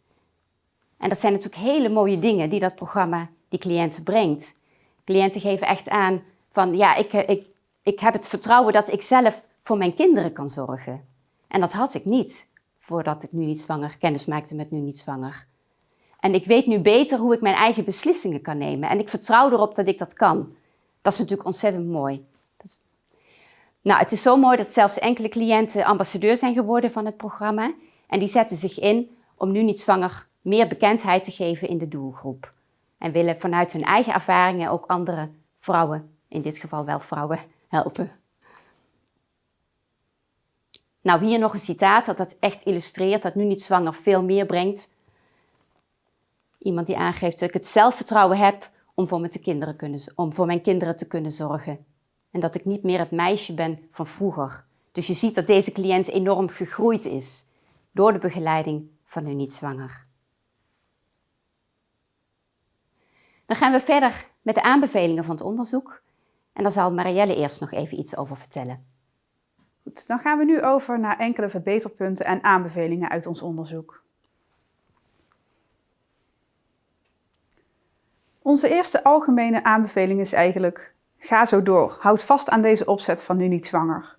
En dat zijn natuurlijk hele mooie dingen die dat programma die cliënten brengt. Cliënten geven echt aan van ja, ik, ik, ik heb het vertrouwen dat ik zelf voor mijn kinderen kan zorgen. En dat had ik niet voordat ik nu niet zwanger kennis maakte met nu niet zwanger. En ik weet nu beter hoe ik mijn eigen beslissingen kan nemen. En ik vertrouw erop dat ik dat kan. Dat is natuurlijk ontzettend mooi. Nou, het is zo mooi dat zelfs enkele cliënten ambassadeur zijn geworden van het programma. En die zetten zich in om nu niet zwanger meer bekendheid te geven in de doelgroep. En willen vanuit hun eigen ervaringen ook andere vrouwen, in dit geval wel vrouwen, helpen. Nou, hier nog een citaat dat dat echt illustreert dat nu niet zwanger veel meer brengt. Iemand die aangeeft dat ik het zelfvertrouwen heb om voor, mijn kinderen, kunnen, om voor mijn kinderen te kunnen zorgen. En dat ik niet meer het meisje ben van vroeger. Dus je ziet dat deze cliënt enorm gegroeid is door de begeleiding van nu niet zwanger. Dan gaan we verder met de aanbevelingen van het onderzoek. En daar zal Marielle eerst nog even iets over vertellen. Goed, dan gaan we nu over naar enkele verbeterpunten en aanbevelingen uit ons onderzoek. Onze eerste algemene aanbeveling is eigenlijk, ga zo door. Houd vast aan deze opzet van nu niet zwanger.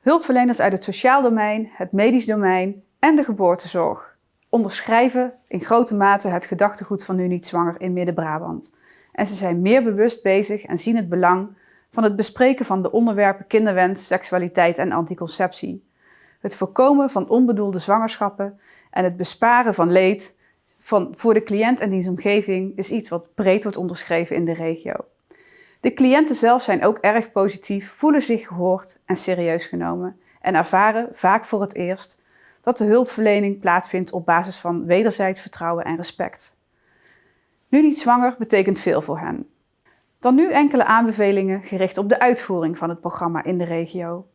Hulpverleners uit het sociaal domein, het medisch domein en de geboortezorg onderschrijven in grote mate het gedachtegoed van Nu Niet Zwanger in Midden-Brabant. En ze zijn meer bewust bezig en zien het belang van het bespreken van de onderwerpen kinderwens, seksualiteit en anticonceptie. Het voorkomen van onbedoelde zwangerschappen en het besparen van leed van, voor de cliënt en diens omgeving is iets wat breed wordt onderschreven in de regio. De cliënten zelf zijn ook erg positief, voelen zich gehoord en serieus genomen en ervaren vaak voor het eerst dat de hulpverlening plaatsvindt op basis van wederzijds vertrouwen en respect. Nu niet zwanger betekent veel voor hen. Dan nu enkele aanbevelingen gericht op de uitvoering van het programma in de regio.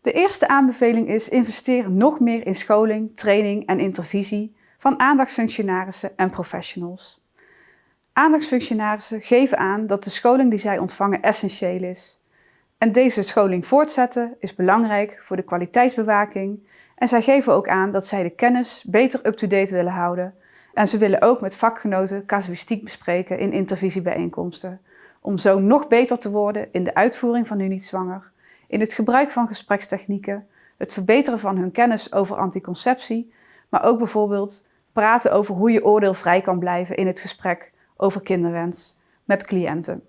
De eerste aanbeveling is investeer nog meer in scholing, training en intervisie van aandachtsfunctionarissen en professionals. Aandachtsfunctionarissen geven aan dat de scholing die zij ontvangen essentieel is. En deze scholing voortzetten is belangrijk voor de kwaliteitsbewaking en zij geven ook aan dat zij de kennis beter up-to-date willen houden en ze willen ook met vakgenoten casuïstiek bespreken in intervisiebijeenkomsten, om zo nog beter te worden in de uitvoering van hun niet zwanger, in het gebruik van gesprekstechnieken, het verbeteren van hun kennis over anticonceptie, maar ook bijvoorbeeld praten over hoe je oordeelvrij kan blijven in het gesprek over kinderwens met cliënten.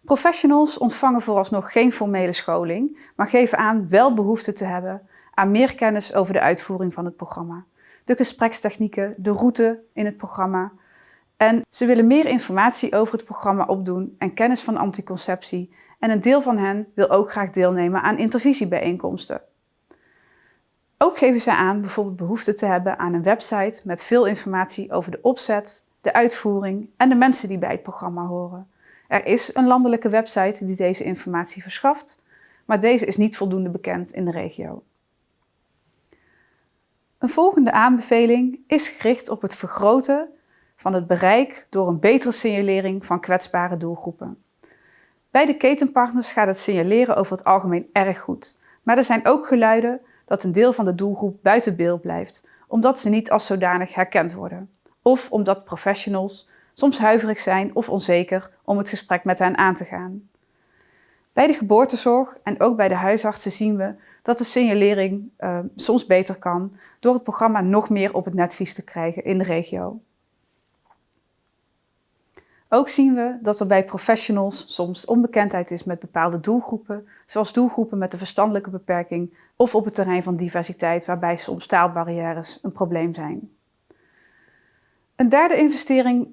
Professionals ontvangen vooralsnog geen formele scholing, maar geven aan wel behoefte te hebben aan meer kennis over de uitvoering van het programma, de gesprekstechnieken, de route in het programma. En ze willen meer informatie over het programma opdoen en kennis van anticonceptie. En een deel van hen wil ook graag deelnemen aan intervisiebijeenkomsten. Ook geven ze aan bijvoorbeeld behoefte te hebben aan een website met veel informatie over de opzet, de uitvoering en de mensen die bij het programma horen. Er is een landelijke website die deze informatie verschaft, maar deze is niet voldoende bekend in de regio. Een volgende aanbeveling is gericht op het vergroten van het bereik door een betere signalering van kwetsbare doelgroepen. Bij de ketenpartners gaat het signaleren over het algemeen erg goed, maar er zijn ook geluiden dat een deel van de doelgroep buiten beeld blijft, omdat ze niet als zodanig herkend worden. Of omdat professionals soms huiverig zijn of onzeker om het gesprek met hen aan te gaan. Bij de geboortezorg en ook bij de huisartsen zien we dat de signalering uh, soms beter kan door het programma nog meer op het netvlies te krijgen in de regio. Ook zien we dat er bij professionals soms onbekendheid is met bepaalde doelgroepen, zoals doelgroepen met een verstandelijke beperking of op het terrein van diversiteit, waarbij soms taalbarrières een probleem zijn. Een derde investering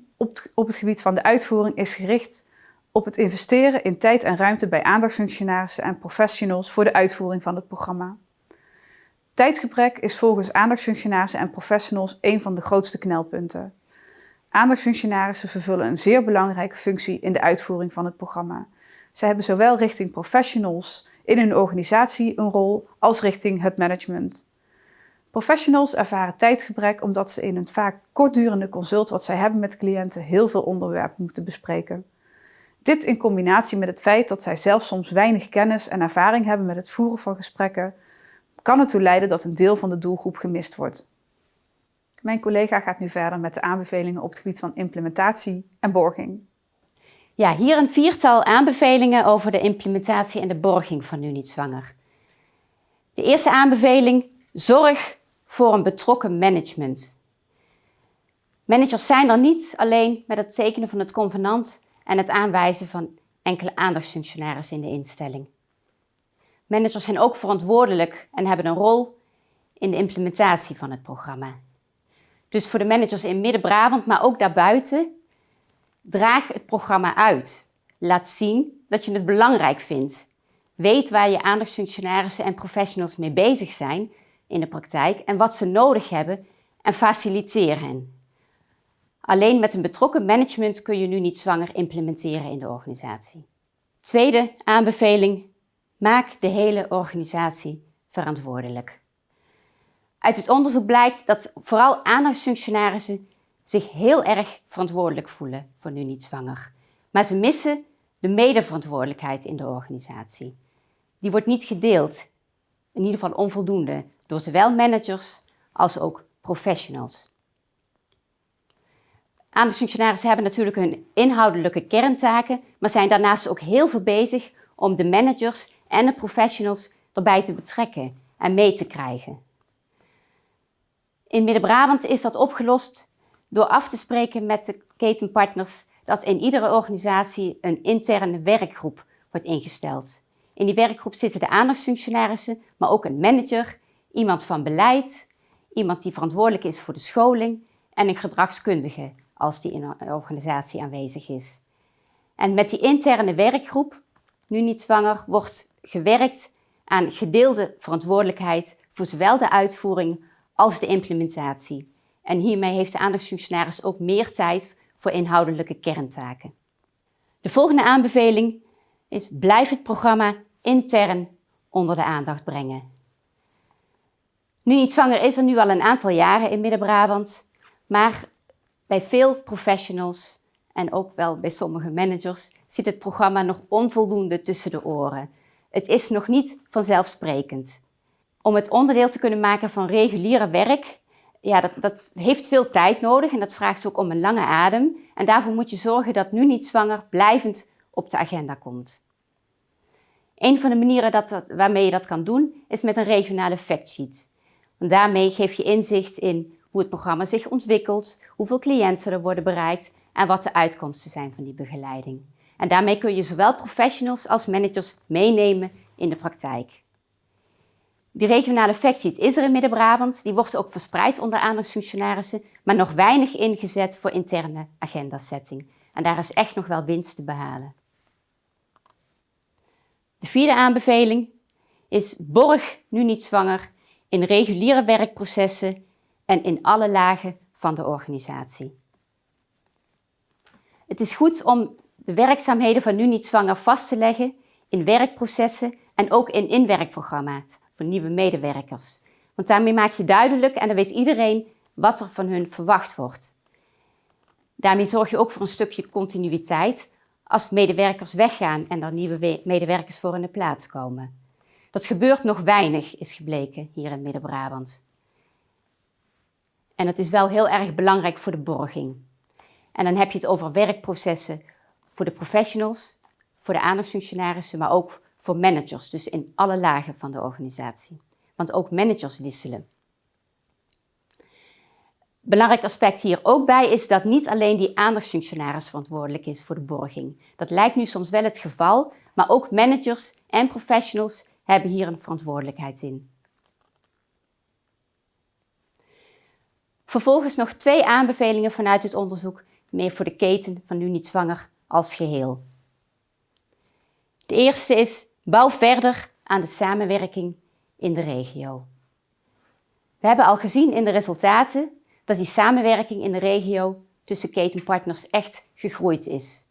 op het gebied van de uitvoering is gericht op het investeren in tijd en ruimte bij aandachtsfunctionarissen en professionals voor de uitvoering van het programma. Tijdgebrek is volgens aandachtsfunctionarissen en professionals een van de grootste knelpunten. Aandachtsfunctionarissen vervullen een zeer belangrijke functie in de uitvoering van het programma. Zij hebben zowel richting professionals in hun organisatie een rol als richting het management. Professionals ervaren tijdgebrek omdat ze in een vaak kortdurende consult wat zij hebben met cliënten heel veel onderwerpen moeten bespreken. Dit in combinatie met het feit dat zij zelf soms weinig kennis en ervaring hebben met het voeren van gesprekken, kan ertoe leiden dat een deel van de doelgroep gemist wordt. Mijn collega gaat nu verder met de aanbevelingen op het gebied van implementatie en borging. Ja, hier een viertal aanbevelingen over de implementatie en de borging van Nu Niet Zwanger. De eerste aanbeveling, zorg voor een betrokken management. Managers zijn er niet alleen met het tekenen van het convenant en het aanwijzen van enkele aandachtsfunctionarissen in de instelling. Managers zijn ook verantwoordelijk en hebben een rol in de implementatie van het programma. Dus voor de managers in Midden-Brabant, maar ook daarbuiten, draag het programma uit. Laat zien dat je het belangrijk vindt. Weet waar je aandachtsfunctionarissen en professionals mee bezig zijn in de praktijk en wat ze nodig hebben en faciliteer hen. Alleen met een betrokken management kun je nu niet zwanger implementeren in de organisatie. Tweede aanbeveling, maak de hele organisatie verantwoordelijk. Uit het onderzoek blijkt dat vooral aandachtsfunctionarissen zich heel erg verantwoordelijk voelen voor nu niet zwanger. Maar ze missen de medeverantwoordelijkheid in de organisatie. Die wordt niet gedeeld, in ieder geval onvoldoende, door zowel managers als ook professionals. Aandachtsfunctionarissen hebben natuurlijk hun inhoudelijke kerntaken, maar zijn daarnaast ook heel veel bezig om de managers en de professionals erbij te betrekken en mee te krijgen. In Midden-Brabant is dat opgelost door af te spreken met de ketenpartners dat in iedere organisatie een interne werkgroep wordt ingesteld. In die werkgroep zitten de aandachtsfunctionarissen, maar ook een manager, iemand van beleid, iemand die verantwoordelijk is voor de scholing en een gedragskundige als die in een organisatie aanwezig is. En met die interne werkgroep, nu niet zwanger, wordt gewerkt aan gedeelde verantwoordelijkheid voor zowel de uitvoering als de implementatie. En hiermee heeft de aandachtsfunctionaris ook meer tijd voor inhoudelijke kerntaken. De volgende aanbeveling is blijf het programma intern onder de aandacht brengen. Nu niet zwanger is er nu al een aantal jaren in Midden-Brabant, maar bij veel professionals en ook wel bij sommige managers zit het programma nog onvoldoende tussen de oren. Het is nog niet vanzelfsprekend. Om het onderdeel te kunnen maken van reguliere werk, ja, dat, dat heeft veel tijd nodig en dat vraagt ook om een lange adem. En daarvoor moet je zorgen dat nu niet zwanger blijvend op de agenda komt. Een van de manieren dat, waarmee je dat kan doen, is met een regionale factsheet. Want daarmee geef je inzicht in hoe het programma zich ontwikkelt, hoeveel cliënten er worden bereikt en wat de uitkomsten zijn van die begeleiding. En daarmee kun je zowel professionals als managers meenemen in de praktijk. Die regionale factsheet is er in Midden-Brabant. Die wordt ook verspreid onder aandachtsfunctionarissen, maar nog weinig ingezet voor interne agendasetting. En daar is echt nog wel winst te behalen. De vierde aanbeveling is borg nu niet zwanger in reguliere werkprocessen en in alle lagen van de organisatie. Het is goed om de werkzaamheden van nu niet zwanger vast te leggen in werkprocessen en ook in inwerkprogramma's voor nieuwe medewerkers. Want daarmee maak je duidelijk en dan weet iedereen wat er van hun verwacht wordt. Daarmee zorg je ook voor een stukje continuïteit als medewerkers weggaan en er nieuwe medewerkers voor in de plaats komen. Dat gebeurt nog weinig, is gebleken hier in Midden-Brabant. En het is wel heel erg belangrijk voor de borging. En dan heb je het over werkprocessen voor de professionals, voor de aandachtsfunctionarissen, maar ook voor managers, dus in alle lagen van de organisatie. Want ook managers wisselen. Belangrijk aspect hier ook bij is dat niet alleen die aandachtsfunctionaris verantwoordelijk is voor de borging. Dat lijkt nu soms wel het geval, maar ook managers en professionals hebben hier een verantwoordelijkheid in. Vervolgens nog twee aanbevelingen vanuit het onderzoek, meer voor de keten van nu niet zwanger als geheel. De eerste is bouw verder aan de samenwerking in de regio. We hebben al gezien in de resultaten dat die samenwerking in de regio tussen ketenpartners echt gegroeid is.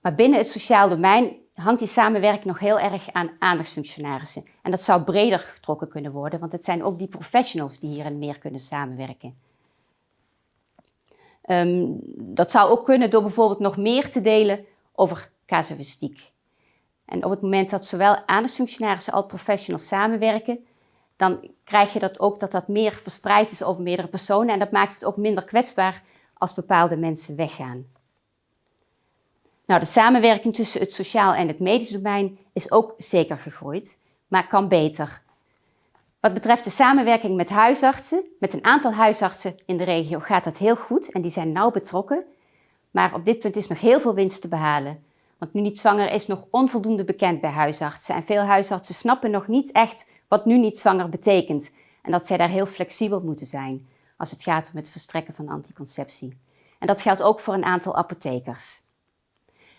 Maar binnen het sociaal domein hangt die samenwerking nog heel erg aan aandachtsfunctionarissen. En dat zou breder getrokken kunnen worden, want het zijn ook die professionals die hierin meer kunnen samenwerken. Ehm, dat zou ook kunnen door bijvoorbeeld nog meer te delen over casuïstiek. En op het moment dat zowel aandachtsfunctionarissen als professionals samenwerken, dan krijg je dat ook dat dat meer verspreid is over meerdere personen en dat maakt het ook minder kwetsbaar als bepaalde mensen weggaan. Nou, de samenwerking tussen het sociaal en het medisch domein is ook zeker gegroeid, maar kan beter. Wat betreft de samenwerking met huisartsen, met een aantal huisartsen in de regio gaat dat heel goed en die zijn nauw betrokken. Maar op dit punt is nog heel veel winst te behalen. Want nu niet zwanger is nog onvoldoende bekend bij huisartsen. En veel huisartsen snappen nog niet echt wat nu niet zwanger betekent. En dat zij daar heel flexibel moeten zijn als het gaat om het verstrekken van anticonceptie. En dat geldt ook voor een aantal apothekers.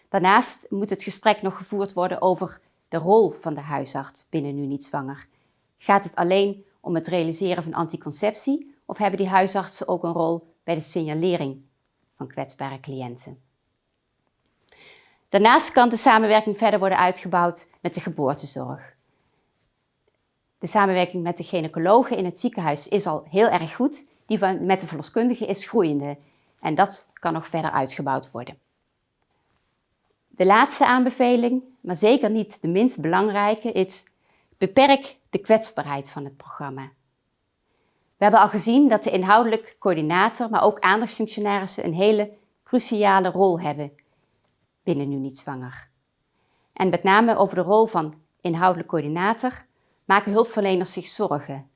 Daarnaast moet het gesprek nog gevoerd worden over de rol van de huisarts binnen nu niet zwanger. Gaat het alleen om het realiseren van anticonceptie of hebben die huisartsen ook een rol bij de signalering van kwetsbare cliënten? Daarnaast kan de samenwerking verder worden uitgebouwd met de geboortezorg. De samenwerking met de gynaecologen in het ziekenhuis is al heel erg goed. Die van, met de verloskundige is groeiende. En dat kan nog verder uitgebouwd worden. De laatste aanbeveling, maar zeker niet de minst belangrijke, is beperk de kwetsbaarheid van het programma. We hebben al gezien dat de inhoudelijk coördinator, maar ook aandachtsfunctionarissen een hele cruciale rol hebben binnen Nu Niet Zwanger. En met name over de rol van inhoudelijk coördinator maken hulpverleners zich zorgen.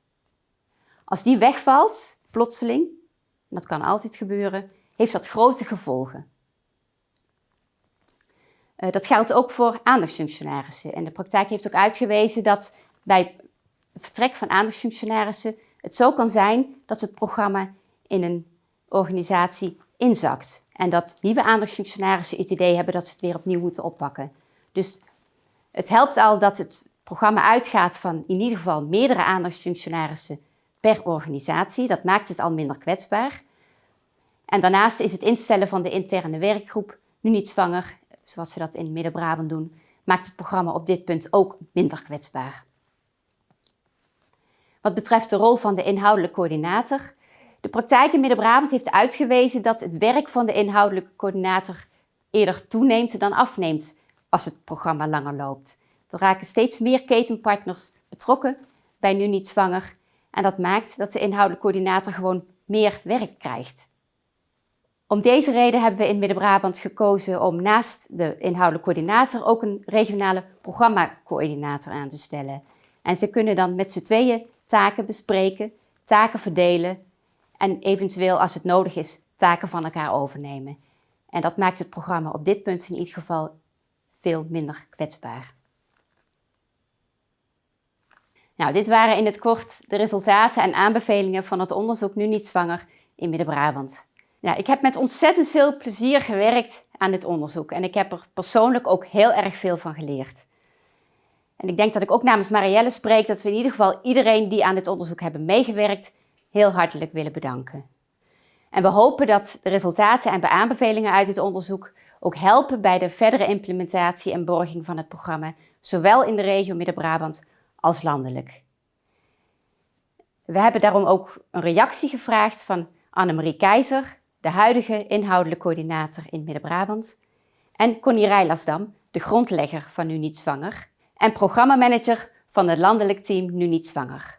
Als die wegvalt, plotseling, dat kan altijd gebeuren, heeft dat grote gevolgen. Uh, dat geldt ook voor aandachtsfunctionarissen. En de praktijk heeft ook uitgewezen dat bij vertrek van aandachtsfunctionarissen het zo kan zijn dat het programma in een organisatie inzakt. En dat nieuwe aandachtsfunctionarissen het idee hebben dat ze het weer opnieuw moeten oppakken. Dus het helpt al dat het programma uitgaat van in ieder geval meerdere aandachtsfunctionarissen per organisatie. Dat maakt het al minder kwetsbaar. En daarnaast is het instellen van de interne werkgroep, nu niet zwanger, zoals ze dat in Midden-Brabant doen, maakt het programma op dit punt ook minder kwetsbaar. Wat betreft de rol van de inhoudelijke coördinator. De praktijk in Midden-Brabant heeft uitgewezen dat het werk van de inhoudelijke coördinator eerder toeneemt dan afneemt als het programma langer loopt. Er raken steeds meer ketenpartners betrokken bij Nu Niet Zwanger en dat maakt dat de inhoudelijke coördinator gewoon meer werk krijgt. Om deze reden hebben we in Midden-Brabant gekozen om naast de inhoudelijke coördinator ook een regionale programmacoördinator aan te stellen. En ze kunnen dan met z'n tweeën taken bespreken, taken verdelen en eventueel als het nodig is taken van elkaar overnemen. En dat maakt het programma op dit punt in ieder geval veel minder kwetsbaar. Nou, dit waren in het kort de resultaten en aanbevelingen van het onderzoek Nu Niet Zwanger in Midden-Brabant. Ja, ik heb met ontzettend veel plezier gewerkt aan dit onderzoek en ik heb er persoonlijk ook heel erg veel van geleerd. En ik denk dat ik ook namens Marielle spreek dat we in ieder geval iedereen die aan dit onderzoek hebben meegewerkt heel hartelijk willen bedanken. En we hopen dat de resultaten en aanbevelingen uit dit onderzoek ook helpen bij de verdere implementatie en borging van het programma, zowel in de regio Midden-Brabant als landelijk. We hebben daarom ook een reactie gevraagd van Annemarie Keizer, de huidige inhoudelijke coördinator in Midden-Brabant, en Connie Rijlasdam, de grondlegger van Nu Niet Zwanger, en programmamanager van het landelijk team Nu Niet Zwanger.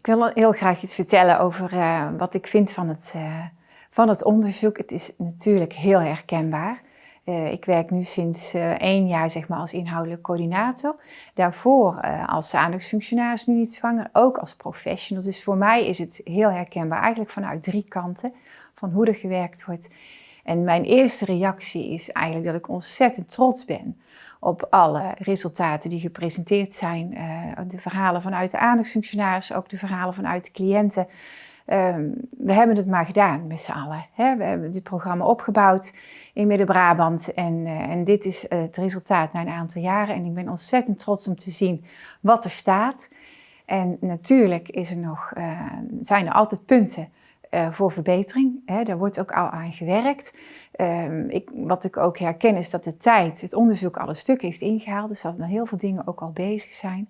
Ik wil heel graag iets vertellen over uh, wat ik vind van het, uh, van het onderzoek. Het is natuurlijk heel herkenbaar. Uh, ik werk nu sinds één jaar zeg maar, als inhoudelijk coördinator. Daarvoor als aandachtsfunctionaris nu niet zwanger, ook als professional. Dus voor mij is het heel herkenbaar, eigenlijk vanuit drie kanten, van hoe er gewerkt wordt. En mijn eerste reactie is eigenlijk dat ik ontzettend trots ben op alle resultaten die gepresenteerd zijn. Uh, de verhalen vanuit de aandachtsfunctionaris, ook de verhalen vanuit de cliënten. Um, we hebben het maar gedaan met z'n allen. We hebben dit programma opgebouwd in Midden-Brabant en, uh, en dit is het resultaat na een aantal jaren. En ik ben ontzettend trots om te zien wat er staat. En natuurlijk is er nog, zijn er altijd punten uh, voor verbetering. Hè, daar wordt ook al aan gewerkt. Um, ik, wat ik ook herken is dat de tijd het onderzoek al een stuk heeft ingehaald. Dus dat er heel veel dingen ook al bezig zijn.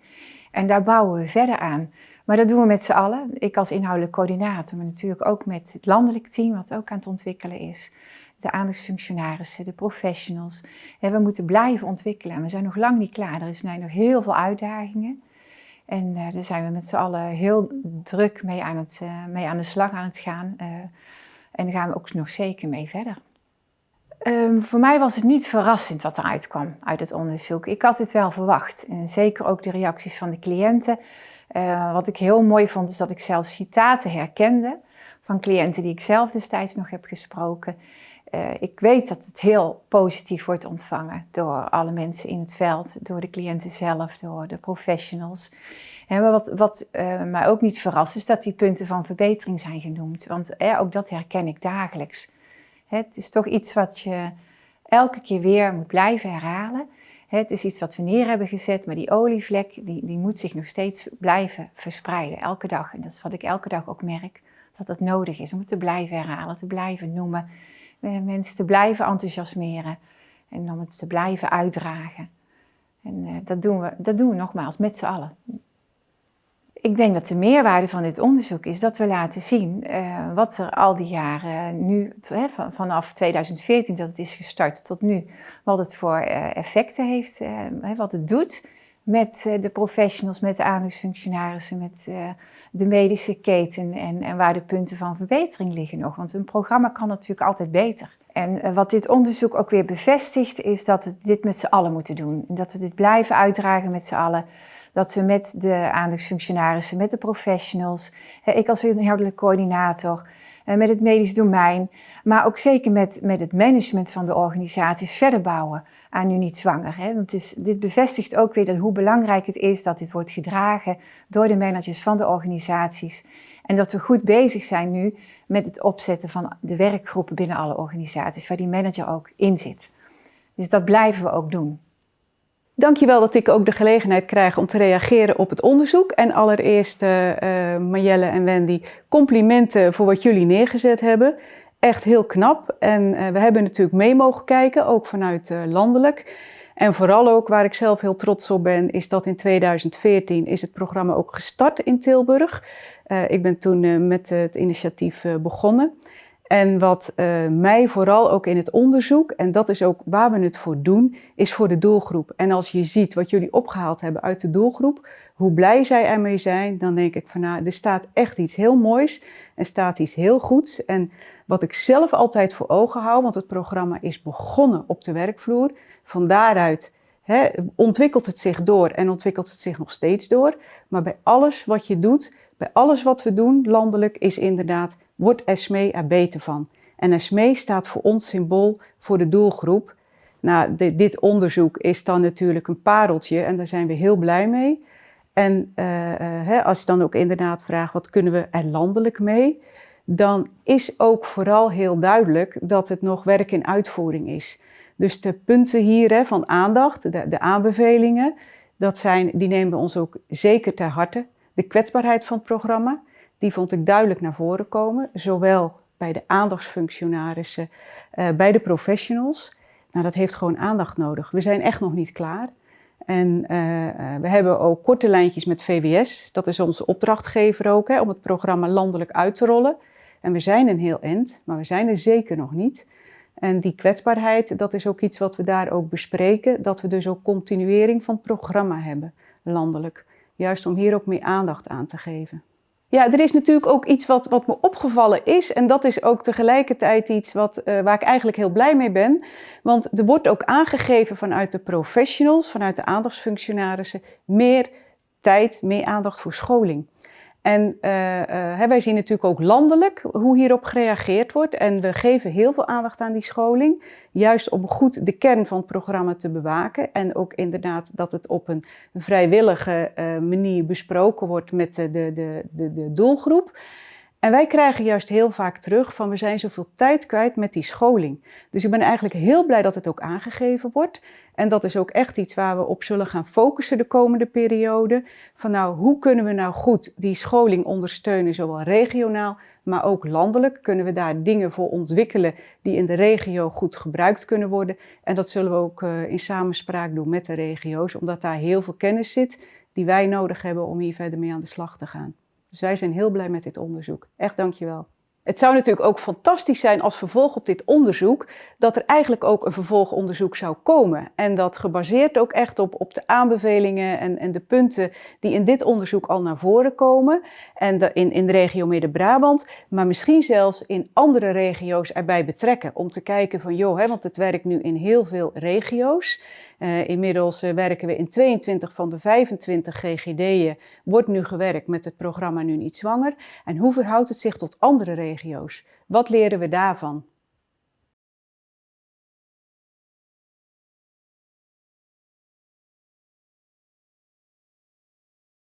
En daar bouwen we verder aan. Maar dat doen we met z'n allen. Ik als inhoudelijk coördinator, maar natuurlijk ook met het landelijk team, wat ook aan het ontwikkelen is. De aandachtsfunctionarissen, de professionals. We moeten blijven ontwikkelen. En we zijn nog lang niet klaar. Er zijn nog heel veel uitdagingen. En uh, daar zijn we met z'n allen heel druk mee aan, het, uh, mee aan de slag aan het gaan. Uh, en daar gaan we ook nog zeker mee verder. Um, voor mij was het niet verrassend wat eruit kwam uit het onderzoek. Ik had het wel verwacht. En zeker ook de reacties van de cliënten. wat ik heel mooi vond is dat ik zelfs citaten herkende van cliënten die ik zelf destijds nog heb gesproken. Uh, ik weet dat het heel positief wordt ontvangen door alle mensen in het veld, door de cliënten zelf, door de professionals. Maar wat, wat uh, mij ook niet verrast is dat die punten van verbetering zijn genoemd. Want ook dat herken ik dagelijks. Het is toch iets wat je elke keer weer moet blijven herhalen. Het is iets wat we neer hebben gezet, maar die olievlek die, die moet zich nog steeds blijven verspreiden, elke dag. En dat is wat ik elke dag ook merk, dat het nodig is om het te blijven herhalen, te blijven noemen mensen te blijven enthousiasmeren en om het te blijven uitdragen. En uh, dat, doen we, dat doen we nogmaals met z'n allen. Ik denk dat de meerwaarde van dit onderzoek is dat we laten zien uh, wat er al die jaren nu, vanaf 2014 dat het is gestart tot nu, wat het voor effecten heeft, wat het doet met de professionals, met de aandachtsfunctionarissen, met de medische keten en, en waar de punten van verbetering liggen nog. Want een programma kan natuurlijk altijd beter. En wat dit onderzoek ook weer bevestigt, is dat we dit met z'n allen moeten doen. En dat we dit blijven uitdragen met z'n allen. Dat we met de aandachtsfunctionarissen, met de professionals, ik als inhoudelijk coördinator, eh, met het medisch domein, maar ook zeker met, met het management van de organisaties verder bouwen aan nu niet zwanger. Hè? Is, dit bevestigt ook weer dat hoe belangrijk het is dat dit wordt gedragen door de managers van de organisaties. En dat we goed bezig zijn nu met het opzetten van de werkgroepen binnen alle organisaties, waar die manager ook in zit. Dus dat blijven we ook doen. Dankjewel dat ik ook de gelegenheid krijg om te reageren op het onderzoek. En allereerst, uh, Marjelle en Wendy, complimenten voor wat jullie neergezet hebben. Echt heel knap. En uh, we hebben natuurlijk mee mogen kijken, ook vanuit landelijk. En vooral ook waar ik zelf heel trots op ben, is dat in 2014 is het programma ook gestart in Tilburg. ik ben toen met het initiatief begonnen. En wat uh, mij vooral ook in het onderzoek, en dat is ook waar we het voor doen, is voor de doelgroep. En als je ziet wat jullie opgehaald hebben uit de doelgroep, hoe blij zij ermee zijn, dan denk ik van nou, er staat echt iets heel moois en staat iets heel goeds. En wat ik zelf altijd voor ogen hou, want het programma is begonnen op de werkvloer, van daaruit hè, ontwikkelt het zich door en ontwikkelt het zich nog steeds door. Maar bij alles wat je doet, bij alles wat we doen landelijk, is inderdaad wordt ESME er beter van. En ESME staat voor ons symbool voor de doelgroep. Nou, dit onderzoek is dan natuurlijk een pareltje en daar zijn we heel blij mee. En uh, hè, als je dan ook inderdaad vraagt, wat kunnen we er landelijk mee? Dan is ook vooral heel duidelijk dat het nog werk in uitvoering is. Dus de punten hier hè, van aandacht, de, de aanbevelingen, dat zijn, die nemen we ons ook zeker ter harte. De kwetsbaarheid van het programma, die vond ik duidelijk naar voren komen, zowel bij de aandachtsfunctionarissen, uh, bij de professionals. Nou, dat heeft gewoon aandacht nodig. We zijn echt nog niet klaar. En uh, we hebben ook korte lijntjes met VWS. Dat is onze opdrachtgever ook, hè, om het programma landelijk uit te rollen. En we zijn een heel eind, maar we zijn er zeker nog niet. En die kwetsbaarheid, dat is ook iets wat we daar ook bespreken. Dat we dus ook continuering van programma hebben, landelijk. Juist om hier ook meer aandacht aan te geven. Ja, er is natuurlijk ook iets wat, wat me opgevallen is. En dat is ook tegelijkertijd iets wat, uh, waar ik eigenlijk heel blij mee ben. Want er wordt ook aangegeven vanuit de professionals, vanuit de aandachtsfunctionarissen, meer tijd, meer aandacht voor scholing. En uh, uh, wij zien natuurlijk ook landelijk hoe hierop gereageerd wordt. En we geven heel veel aandacht aan die scholing. Juist om goed de kern van het programma te bewaken. En ook inderdaad dat het op een vrijwillige uh, manier besproken wordt met de, de, de, de, doelgroep. En wij krijgen juist heel vaak terug van we zijn zoveel tijd kwijt met die scholing. Dus ik ben eigenlijk heel blij dat het ook aangegeven wordt. En dat is ook echt iets waar we op zullen gaan focussen de komende periode. Van nou, hoe kunnen we nou goed die scholing ondersteunen, zowel regionaal, maar ook landelijk? Kunnen we daar dingen voor ontwikkelen die in de regio goed gebruikt kunnen worden? En dat zullen we ook uh, in samenspraak doen met de regio's, omdat daar heel veel kennis zit die wij nodig hebben om hier verder mee aan de slag te gaan. Dus wij zijn heel blij met dit onderzoek. Echt dankjewel. Het zou natuurlijk ook fantastisch zijn als vervolg op dit onderzoek, dat er eigenlijk ook een vervolgonderzoek zou komen. En dat gebaseerd ook echt op, op de aanbevelingen en, en de punten die in dit onderzoek al naar voren komen. En in, in de regio Midden-Brabant, maar misschien zelfs in andere regio's erbij betrekken. Om te kijken van, joh, hè, want het werkt nu in heel veel regio's. Uh, inmiddels uh, werken we in 22 van de 25 GGD'en, wordt nu gewerkt met het programma Nu Niet Zwanger. En hoe verhoudt het zich tot andere regio's? Wat leren we daarvan?